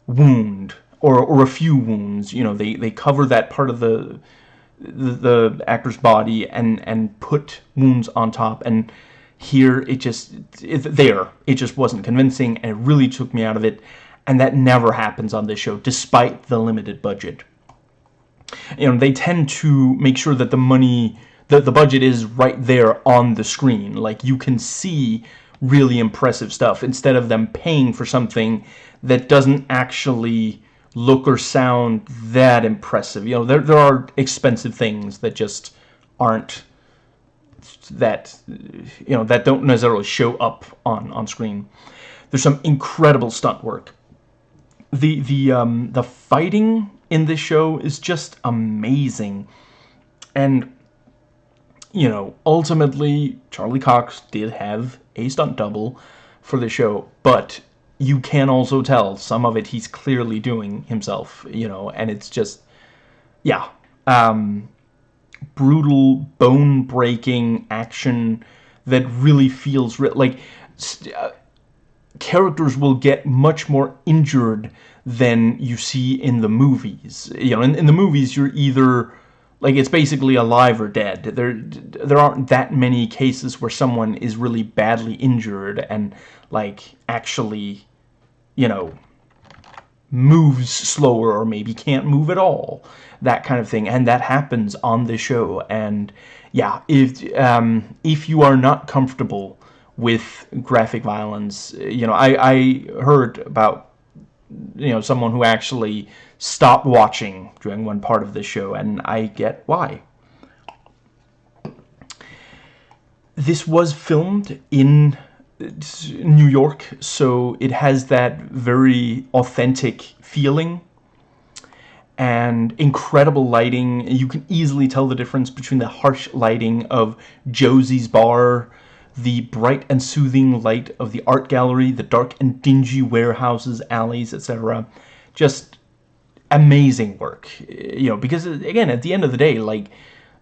wound or or a few wounds. You know, they they cover that part of the the, the actor's body and and put wounds on top. And here it just it, there it just wasn't convincing, and it really took me out of it. And that never happens on this show, despite the limited budget. You know, they tend to make sure that the money, that the budget is right there on the screen. Like, you can see really impressive stuff instead of them paying for something that doesn't actually look or sound that impressive. You know, there, there are expensive things that just aren't that, you know, that don't necessarily show up on, on screen. There's some incredible stunt work. The, the, um, the fighting in this show is just amazing. And, you know, ultimately, Charlie Cox did have a stunt double for the show, but you can also tell some of it he's clearly doing himself, you know, and it's just, yeah, um, brutal, bone-breaking action that really feels like uh, characters will get much more injured than you see in the movies. You know, in, in the movies, you're either like it's basically alive or dead. There, there aren't that many cases where someone is really badly injured and like actually you know, moves slower or maybe can't move at all. That kind of thing. And that happens on the show. And yeah, if, um, if you are not comfortable with graphic violence, you know, I, I heard about, you know, someone who actually stopped watching during one part of the show, and I get why. This was filmed in uh, New York, so it has that very authentic feeling and incredible lighting. You can easily tell the difference between the harsh lighting of Josie's bar, the bright and soothing light of the art gallery, the dark and dingy warehouses, alleys, etc. Just amazing work, eh, you know, because eh, again, at the end of the day, like,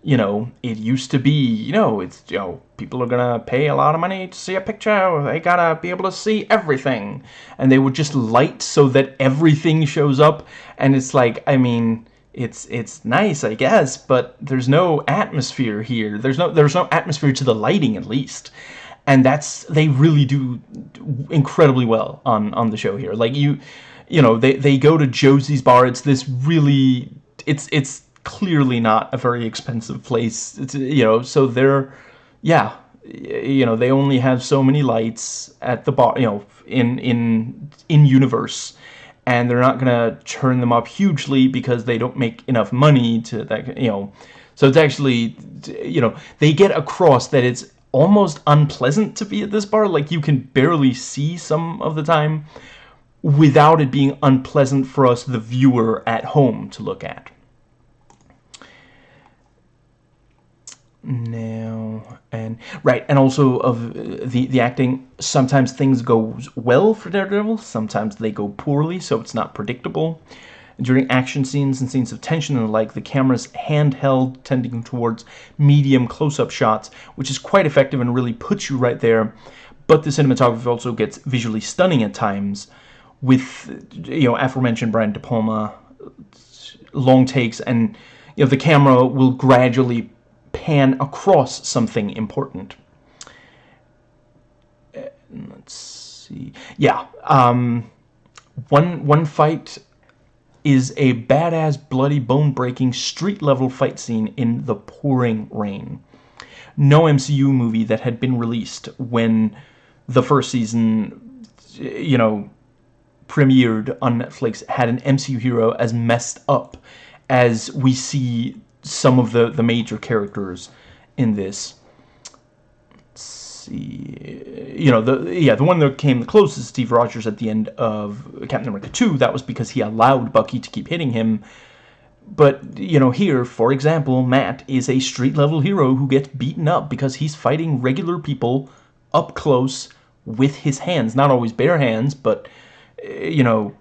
you know, it used to be, you know, it's, you know, people are gonna pay a lot of money to see a picture, they gotta be able to see everything. And they would just light so that everything shows up, and it's like, I mean, it's it's nice, I guess, but there's no atmosphere here. There's no there's no atmosphere to the lighting at least. And that's they really do incredibly well on on the show here. Like you you know, they they go to Josie's bar. It's this really it's it's clearly not a very expensive place. It's, you know, so they're yeah, you know, they only have so many lights at the bar, you know, in in in universe and they're not going to turn them up hugely because they don't make enough money to that you know. So it's actually you know they get across that it's almost unpleasant to be at this bar. Like you can barely see some of the time without it being unpleasant for us the viewer at home to look at now and right and also of uh, the the acting sometimes things go well for daredevil sometimes they go poorly so it's not predictable. During action scenes and scenes of tension and the like the camera's handheld tending towards medium close-up shots which is quite effective and really puts you right there but the cinematography also gets visually stunning at times with you know aforementioned Brian De Palma uh, long takes and you know the camera will gradually pan across something important. Uh, let's see. Yeah, um, one one fight is a badass, bloody, bone-breaking, street-level fight scene in the pouring rain. No MCU movie that had been released when the first season, you know, premiered on Netflix had an MCU hero as messed up as we see some of the, the major characters in this. Let's see. You know, the yeah, the one that came the closest, Steve Rogers, at the end of Captain America 2, that was because he allowed Bucky to keep hitting him. But, you know, here, for example, Matt is a street-level hero who gets beaten up because he's fighting regular people up close with his hands. Not always bare hands, but, eh, you know,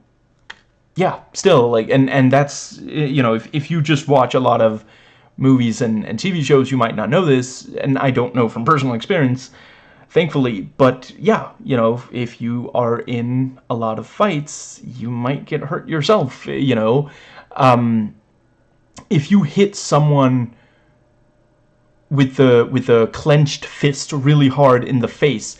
yeah, still like, and and that's you know, if if you just watch a lot of movies and and TV shows, you might not know this, and I don't know from personal experience, thankfully. But yeah, you know, if you are in a lot of fights, you might get hurt yourself. You know, um, if you hit someone with the with a clenched fist really hard in the face,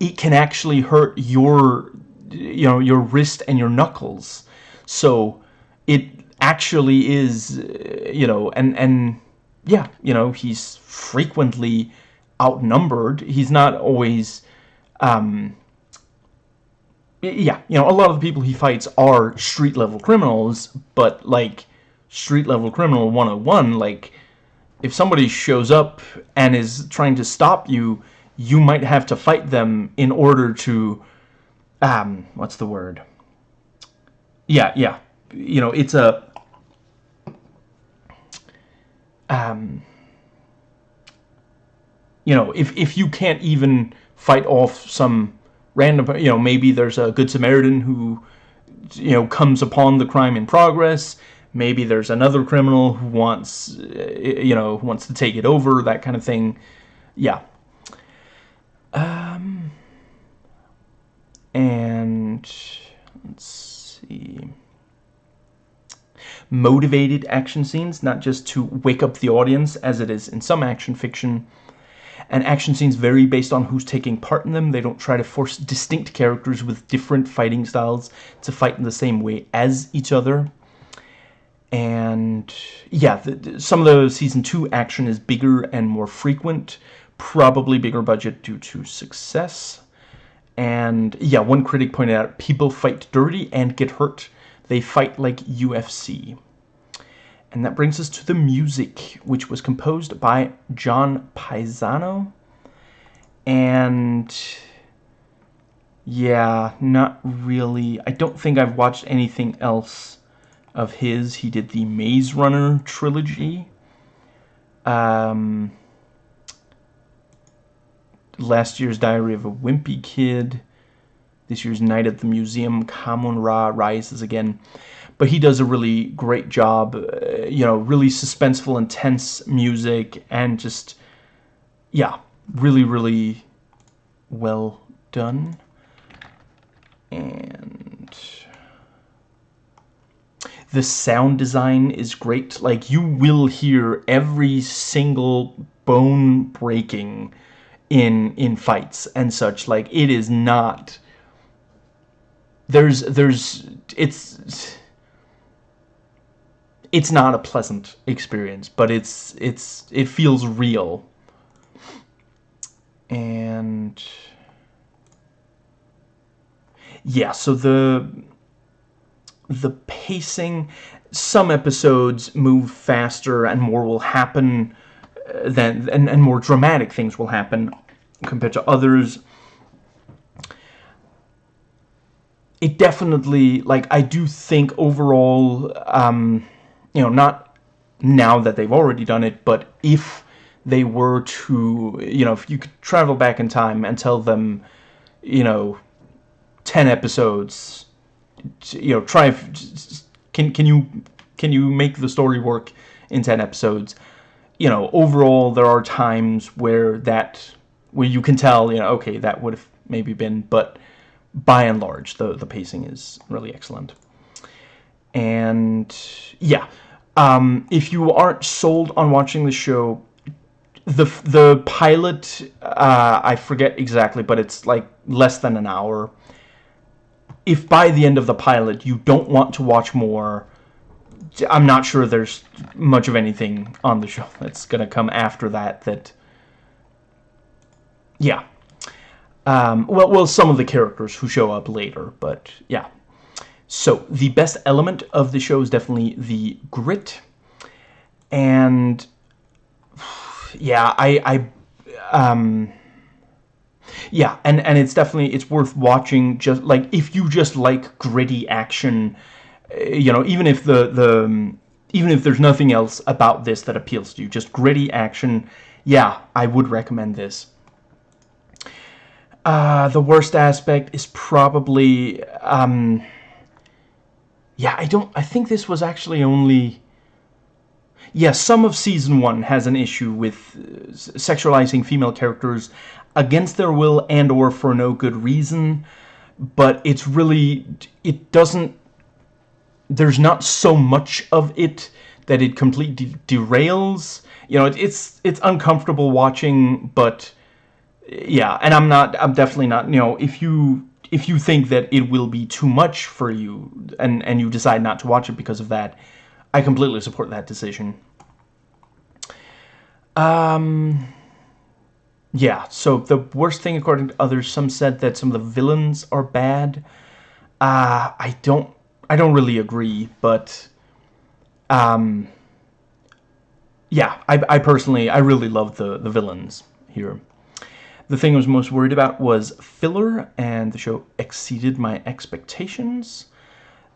it can actually hurt your you know your wrist and your knuckles so it actually is, uh, you know, and, and yeah, you know, he's frequently outnumbered. He's not always, um, yeah, you know, a lot of the people he fights are street level criminals, but like street level criminal 101, like if somebody shows up and is trying to stop you, you might have to fight them in order to, um, what's the word? Yeah, yeah. You know, it's a um you know, if if you can't even fight off some random, you know, maybe there's a good Samaritan who you know comes upon the crime in progress. Maybe there's another criminal who wants, you know, wants to take it over, that kind of thing. Yeah. Um, and let's see. Motivated action scenes, not just to wake up the audience as it is in some action fiction. And action scenes vary based on who's taking part in them. They don't try to force distinct characters with different fighting styles to fight in the same way as each other. And yeah, the, some of the season 2 action is bigger and more frequent. Probably bigger budget due to success. And yeah, one critic pointed out, people fight dirty and get hurt. They fight like UFC. And that brings us to the music, which was composed by John Paesano. And yeah, not really. I don't think I've watched anything else of his. He did the Maze Runner trilogy. Um, last year's Diary of a Wimpy Kid, this year's Night at the Museum, Kahmunrah rises again. But he does a really great job, uh, you know, really suspenseful, intense music, and just, yeah, really, really well done. And the sound design is great. Like, you will hear every single bone breaking in in fights and such. Like, it is not... There's, there's, it's... It's not a pleasant experience, but it's, it's, it feels real. And... Yeah, so the the pacing, some episodes move faster and more will happen than and, and more dramatic things will happen compared to others. It definitely, like, I do think overall, um, you know, not now that they've already done it, but if they were to, you know, if you could travel back in time and tell them, you know, 10 episodes you know, try can can you can you make the story work in 10 episodes? You know, overall there are times where that where you can tell, you know, okay, that would have maybe been, but by and large the the pacing is really excellent. And yeah, um, if you aren't sold on watching the show, the the pilot uh, I forget exactly, but it's like less than an hour if by the end of the pilot you don't want to watch more, I'm not sure there's much of anything on the show that's going to come after that that... Yeah. Um, well, well, some of the characters who show up later, but yeah. So, the best element of the show is definitely the grit. And, yeah, I... I um, yeah, and and it's definitely it's worth watching. Just like if you just like gritty action, you know, even if the the um, even if there's nothing else about this that appeals to you, just gritty action. Yeah, I would recommend this. Uh, the worst aspect is probably, um, yeah, I don't, I think this was actually only, yeah, some of Season 1 has an issue with uh, sexualizing female characters against their will and or for no good reason but it's really it doesn't there's not so much of it that it completely derails you know it, it's it's uncomfortable watching but yeah and i'm not i'm definitely not you know if you if you think that it will be too much for you and and you decide not to watch it because of that i completely support that decision um yeah, so the worst thing according to others, some said that some of the villains are bad. Uh, I don't, I don't really agree, but, um, yeah, I, I personally, I really love the, the villains here. The thing I was most worried about was filler, and the show exceeded my expectations.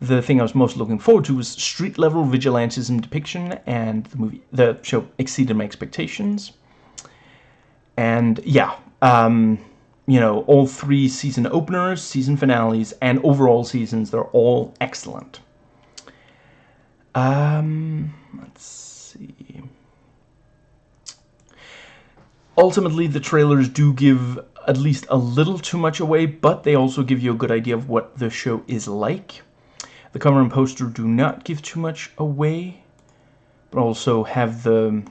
The thing I was most looking forward to was street-level vigilantism depiction, and the movie, the show exceeded my expectations. And yeah, um, you know, all three season openers, season finales, and overall seasons, they're all excellent. Um, let's see. Ultimately, the trailers do give at least a little too much away, but they also give you a good idea of what the show is like. The cover and poster do not give too much away, but also have the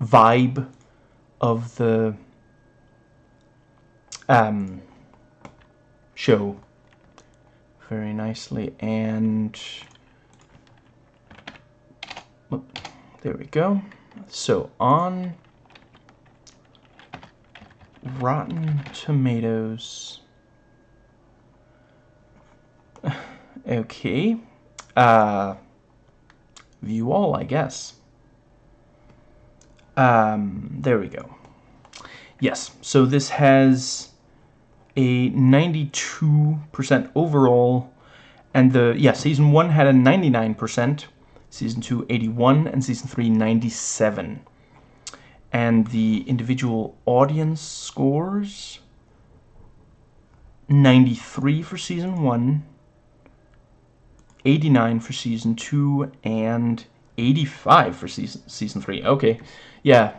vibe of the um, show very nicely and there we go. So on Rotten Tomatoes. *sighs* Okay uh, view all I guess. Um, there we go. Yes so this has a 92% overall and the yeah season 1 had a 99% season 2 81 and season 3 97 and the individual audience scores 93 for season 1 89 for season 2 and 85 for season season 3 okay yeah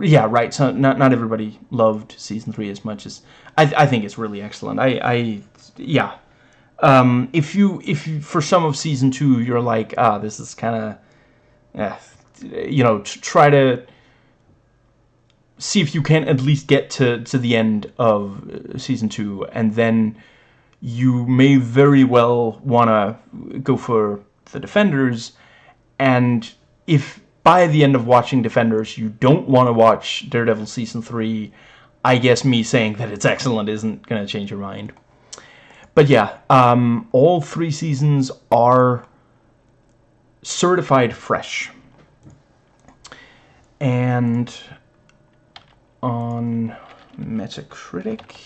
yeah, right. So not not everybody loved season three as much as I. I think it's really excellent. I. I yeah, um, if you if you, for some of season two you're like ah this is kind of yeah you know try to see if you can at least get to to the end of uh, season two and then you may very well want to go for the defenders and if by the end of watching defenders you don't want to watch daredevil season 3 i guess me saying that it's excellent isn't going to change your mind but yeah, um, all three seasons are certified fresh. And on Metacritic,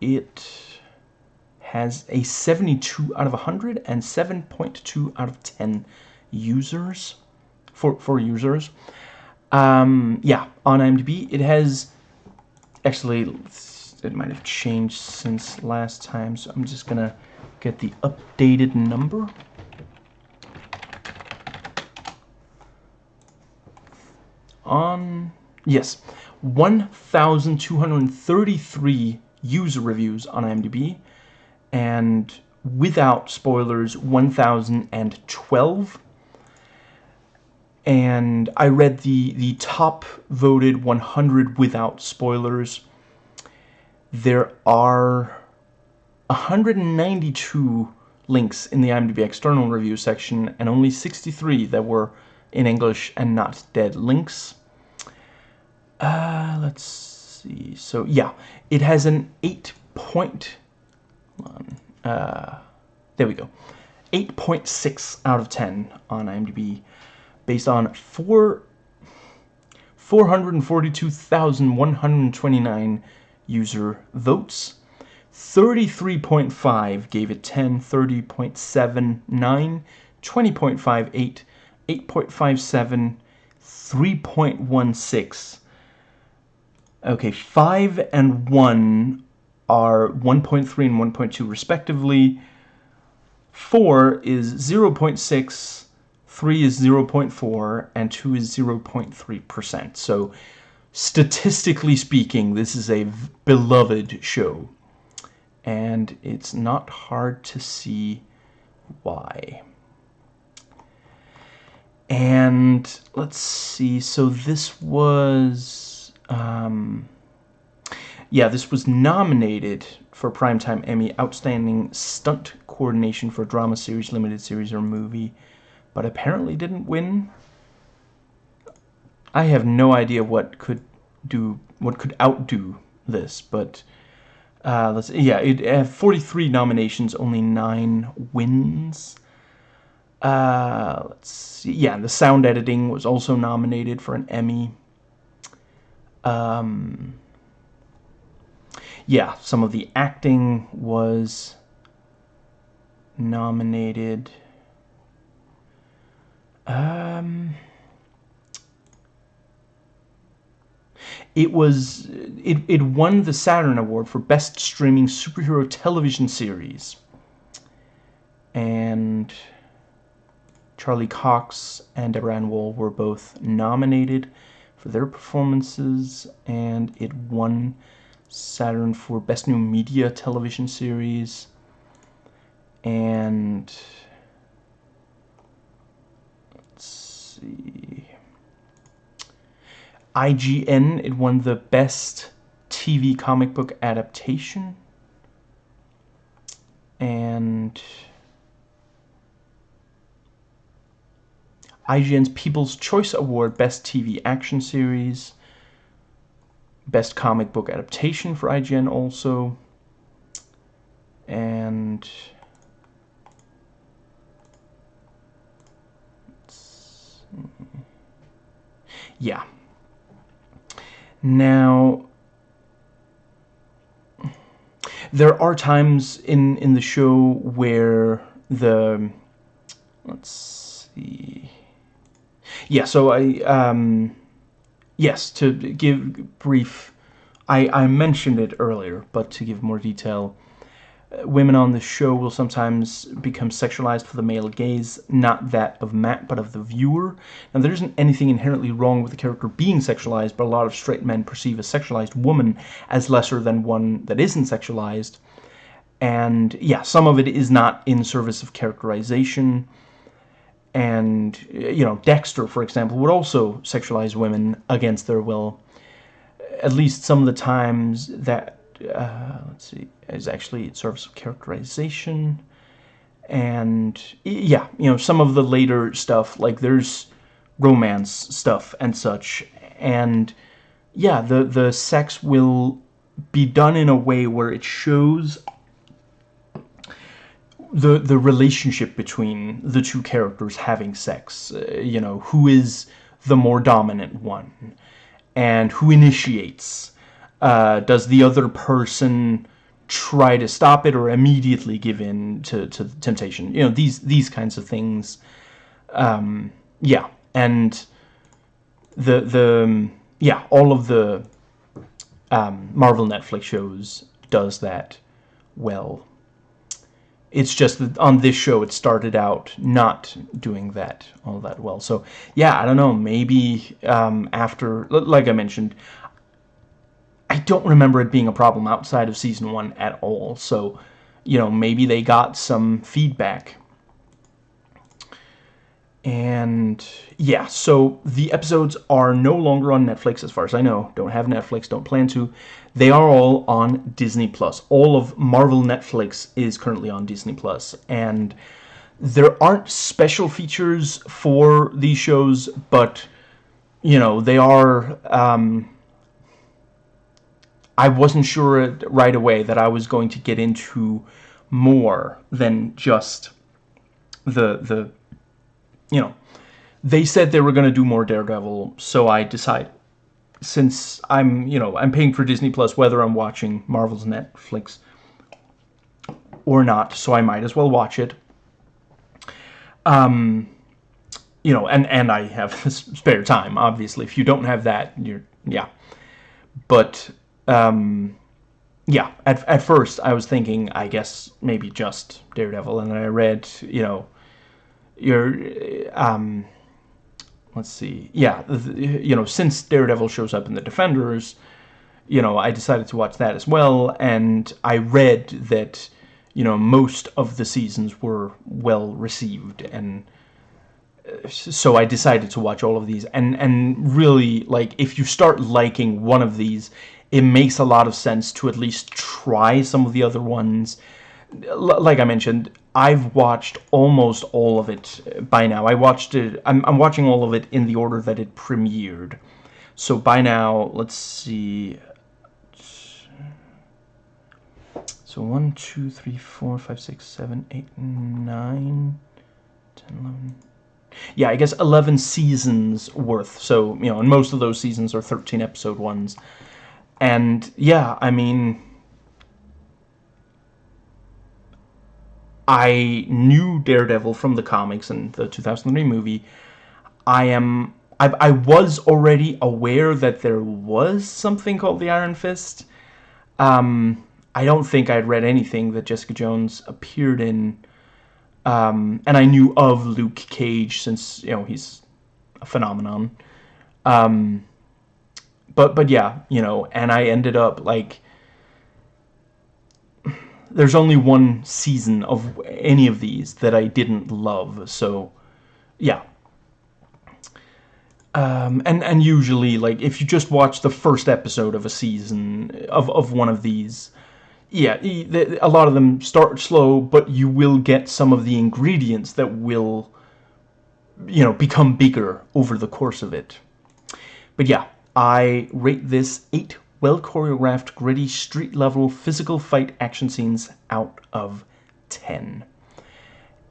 it has a 72 out of 100 and 7.2 out of 10 users for, for users. Um, yeah, on IMDb, it has actually it might have changed since last time, so I'm just gonna get the updated number. On, yes, 1,233 user reviews on IMDb, and without spoilers, 1,012 and I read the the top voted 100 without spoilers there are 192 links in the IMDb external review section and only 63 that were in English and not dead links. Uh, let's see. So yeah, it has an 8 point. Uh, there we go. 8.6 out of 10 on IMDb based on 4 442,129 user votes. 33.5 gave it 10, 30.79, 20.58, 8.57, 3.16. Okay, 5 and 1 are 1.3 and 1.2 respectively. 4 is 0.6, 3 is 0.4, and 2 is 0.3%. So statistically speaking, this is a beloved show. And it's not hard to see why. And let's see, so this was, um, yeah, this was nominated for Primetime Emmy Outstanding Stunt Coordination for Drama Series, Limited Series, or Movie, but apparently didn't win I have no idea what could do what could outdo this, but uh, let's yeah, it had 43 nominations, only nine wins. Uh, let's see, yeah, the sound editing was also nominated for an Emmy. Um, yeah, some of the acting was nominated. Um. It was it, it won the Saturn Award for Best Streaming Superhero Television Series. And Charlie Cox and Deborah Woll were both nominated for their performances, and it won Saturn for Best New Media Television Series. And let's see. IGN, it won the Best TV Comic Book Adaptation. And IGN's People's Choice Award, Best TV Action Series. Best Comic Book Adaptation for IGN also. And... Yeah. Now, there are times in, in the show where the, let's see, yeah, so I, um, yes, to give brief, I, I mentioned it earlier, but to give more detail, uh, women on the show will sometimes become sexualized for the male gaze, not that of Matt, but of the viewer. Now, there isn't anything inherently wrong with the character being sexualized, but a lot of straight men perceive a sexualized woman as lesser than one that isn't sexualized. And, yeah, some of it is not in service of characterization. And, you know, Dexter, for example, would also sexualize women against their will. At least some of the times that uh, let's see, is actually it serves characterization, and yeah, you know, some of the later stuff like there's romance stuff and such, and yeah, the the sex will be done in a way where it shows the the relationship between the two characters having sex. Uh, you know, who is the more dominant one, and who initiates uh, does the other person try to stop it or immediately give in to, to temptation? You know, these these kinds of things. Um, yeah, and the the yeah, all of the um, Marvel Netflix shows does that well. It's just that on this show it started out not doing that all that well. So yeah, I don't know. Maybe um, after, like I mentioned, I don't remember it being a problem outside of season one at all. So, you know, maybe they got some feedback. And yeah, so the episodes are no longer on Netflix as far as I know. Don't have Netflix, don't plan to. They are all on Disney Plus. All of Marvel Netflix is currently on Disney Plus, and there aren't special features for these shows, but you know they are. Um, I wasn't sure right away that I was going to get into more than just the the you know they said they were going to do more Daredevil so I decided since I'm you know I'm paying for Disney Plus whether I'm watching Marvel's Netflix or not so I might as well watch it. Um you know and and I have *laughs* spare time obviously. If you don't have that you're yeah. But um, yeah, at, at first I was thinking, I guess, maybe just Daredevil, and then I read, you know, your, um, let's see, yeah, you know, since Daredevil shows up in the Defenders, you know, I decided to watch that as well, and I read that, you know, most of the seasons were well received, and uh, so I decided to watch all of these, and, and really, like, if you start liking one of these, it makes a lot of sense to at least try some of the other ones. L like I mentioned, I've watched almost all of it uh, by now. I watched it, I'm, I'm watching all of it in the order that it premiered. So by now, let's see. So 1, 2, 3, 4, 5, 6, 7, 8, 9, 10, 11. Yeah, I guess 11 seasons worth. So, you know, and most of those seasons are 13 episode ones. And yeah, I mean, I knew Daredevil from the comics and the 2003 movie. I am I, I was already aware that there was something called the Iron Fist. Um, I don't think I'd read anything that Jessica Jones appeared in. Um, and I knew of Luke Cage since, you know, he's a phenomenon. Um, but but yeah, you know, and I ended up like there's only one season of any of these that I didn't love, so yeah. Um, and and usually like if you just watch the first episode of a season of of one of these, yeah, a lot of them start slow, but you will get some of the ingredients that will you know become bigger over the course of it. But yeah, I rate this 8 well-choreographed, gritty, street-level, physical fight action scenes out of 10.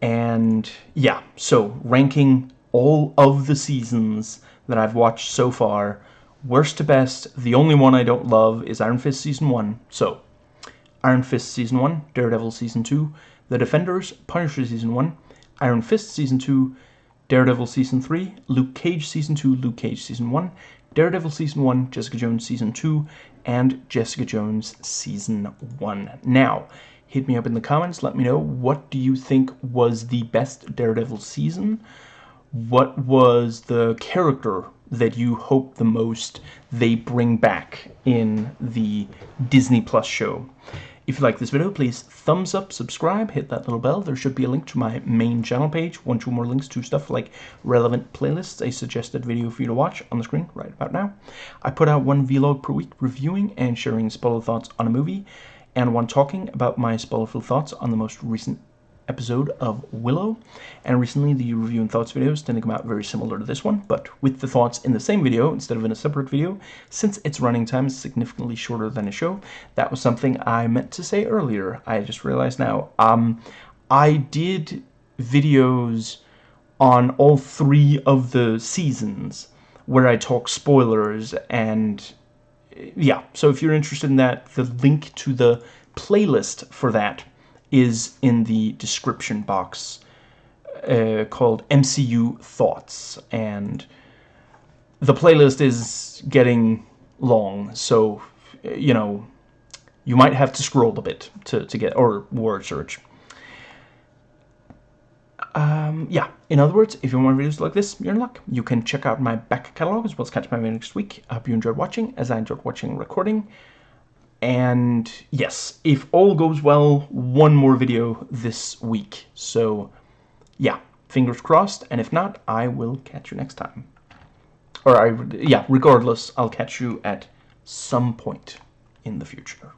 And yeah, so ranking all of the seasons that I've watched so far, worst to best, the only one I don't love is Iron Fist Season 1. So, Iron Fist Season 1, Daredevil Season 2, The Defenders, Punisher Season 1, Iron Fist Season 2, Daredevil Season 3, Luke Cage Season 2, Luke Cage Season 1, Daredevil Season 1, Jessica Jones Season 2, and Jessica Jones Season 1. Now, hit me up in the comments. Let me know what do you think was the best Daredevil season? What was the character that you hope the most they bring back in the Disney Plus show? If you like this video, please thumbs up, subscribe, hit that little bell. There should be a link to my main channel page, one, two more links to stuff like relevant playlists, a suggested video for you to watch on the screen right about now. I put out one vlog per week reviewing and sharing spoiler thoughts on a movie, and one talking about my spoilerful thoughts on the most recent episode of Willow. And recently the review and thoughts videos tend to come out very similar to this one, but with the thoughts in the same video instead of in a separate video, since its running time is significantly shorter than a show. That was something I meant to say earlier. I just realized now. Um, I did videos on all three of the seasons where I talk spoilers and yeah, so if you're interested in that, the link to the playlist for that is in the description box uh, called MCU Thoughts. And the playlist is getting long, so, you know, you might have to scroll a bit to, to get, or word search. Um, yeah, in other words, if you want videos like this, you're in luck. You can check out my back catalog as well as catch my video next week. I hope you enjoyed watching, as I enjoyed watching recording. And yes, if all goes well, one more video this week. So yeah, fingers crossed. And if not, I will catch you next time. Or I, yeah, regardless, I'll catch you at some point in the future.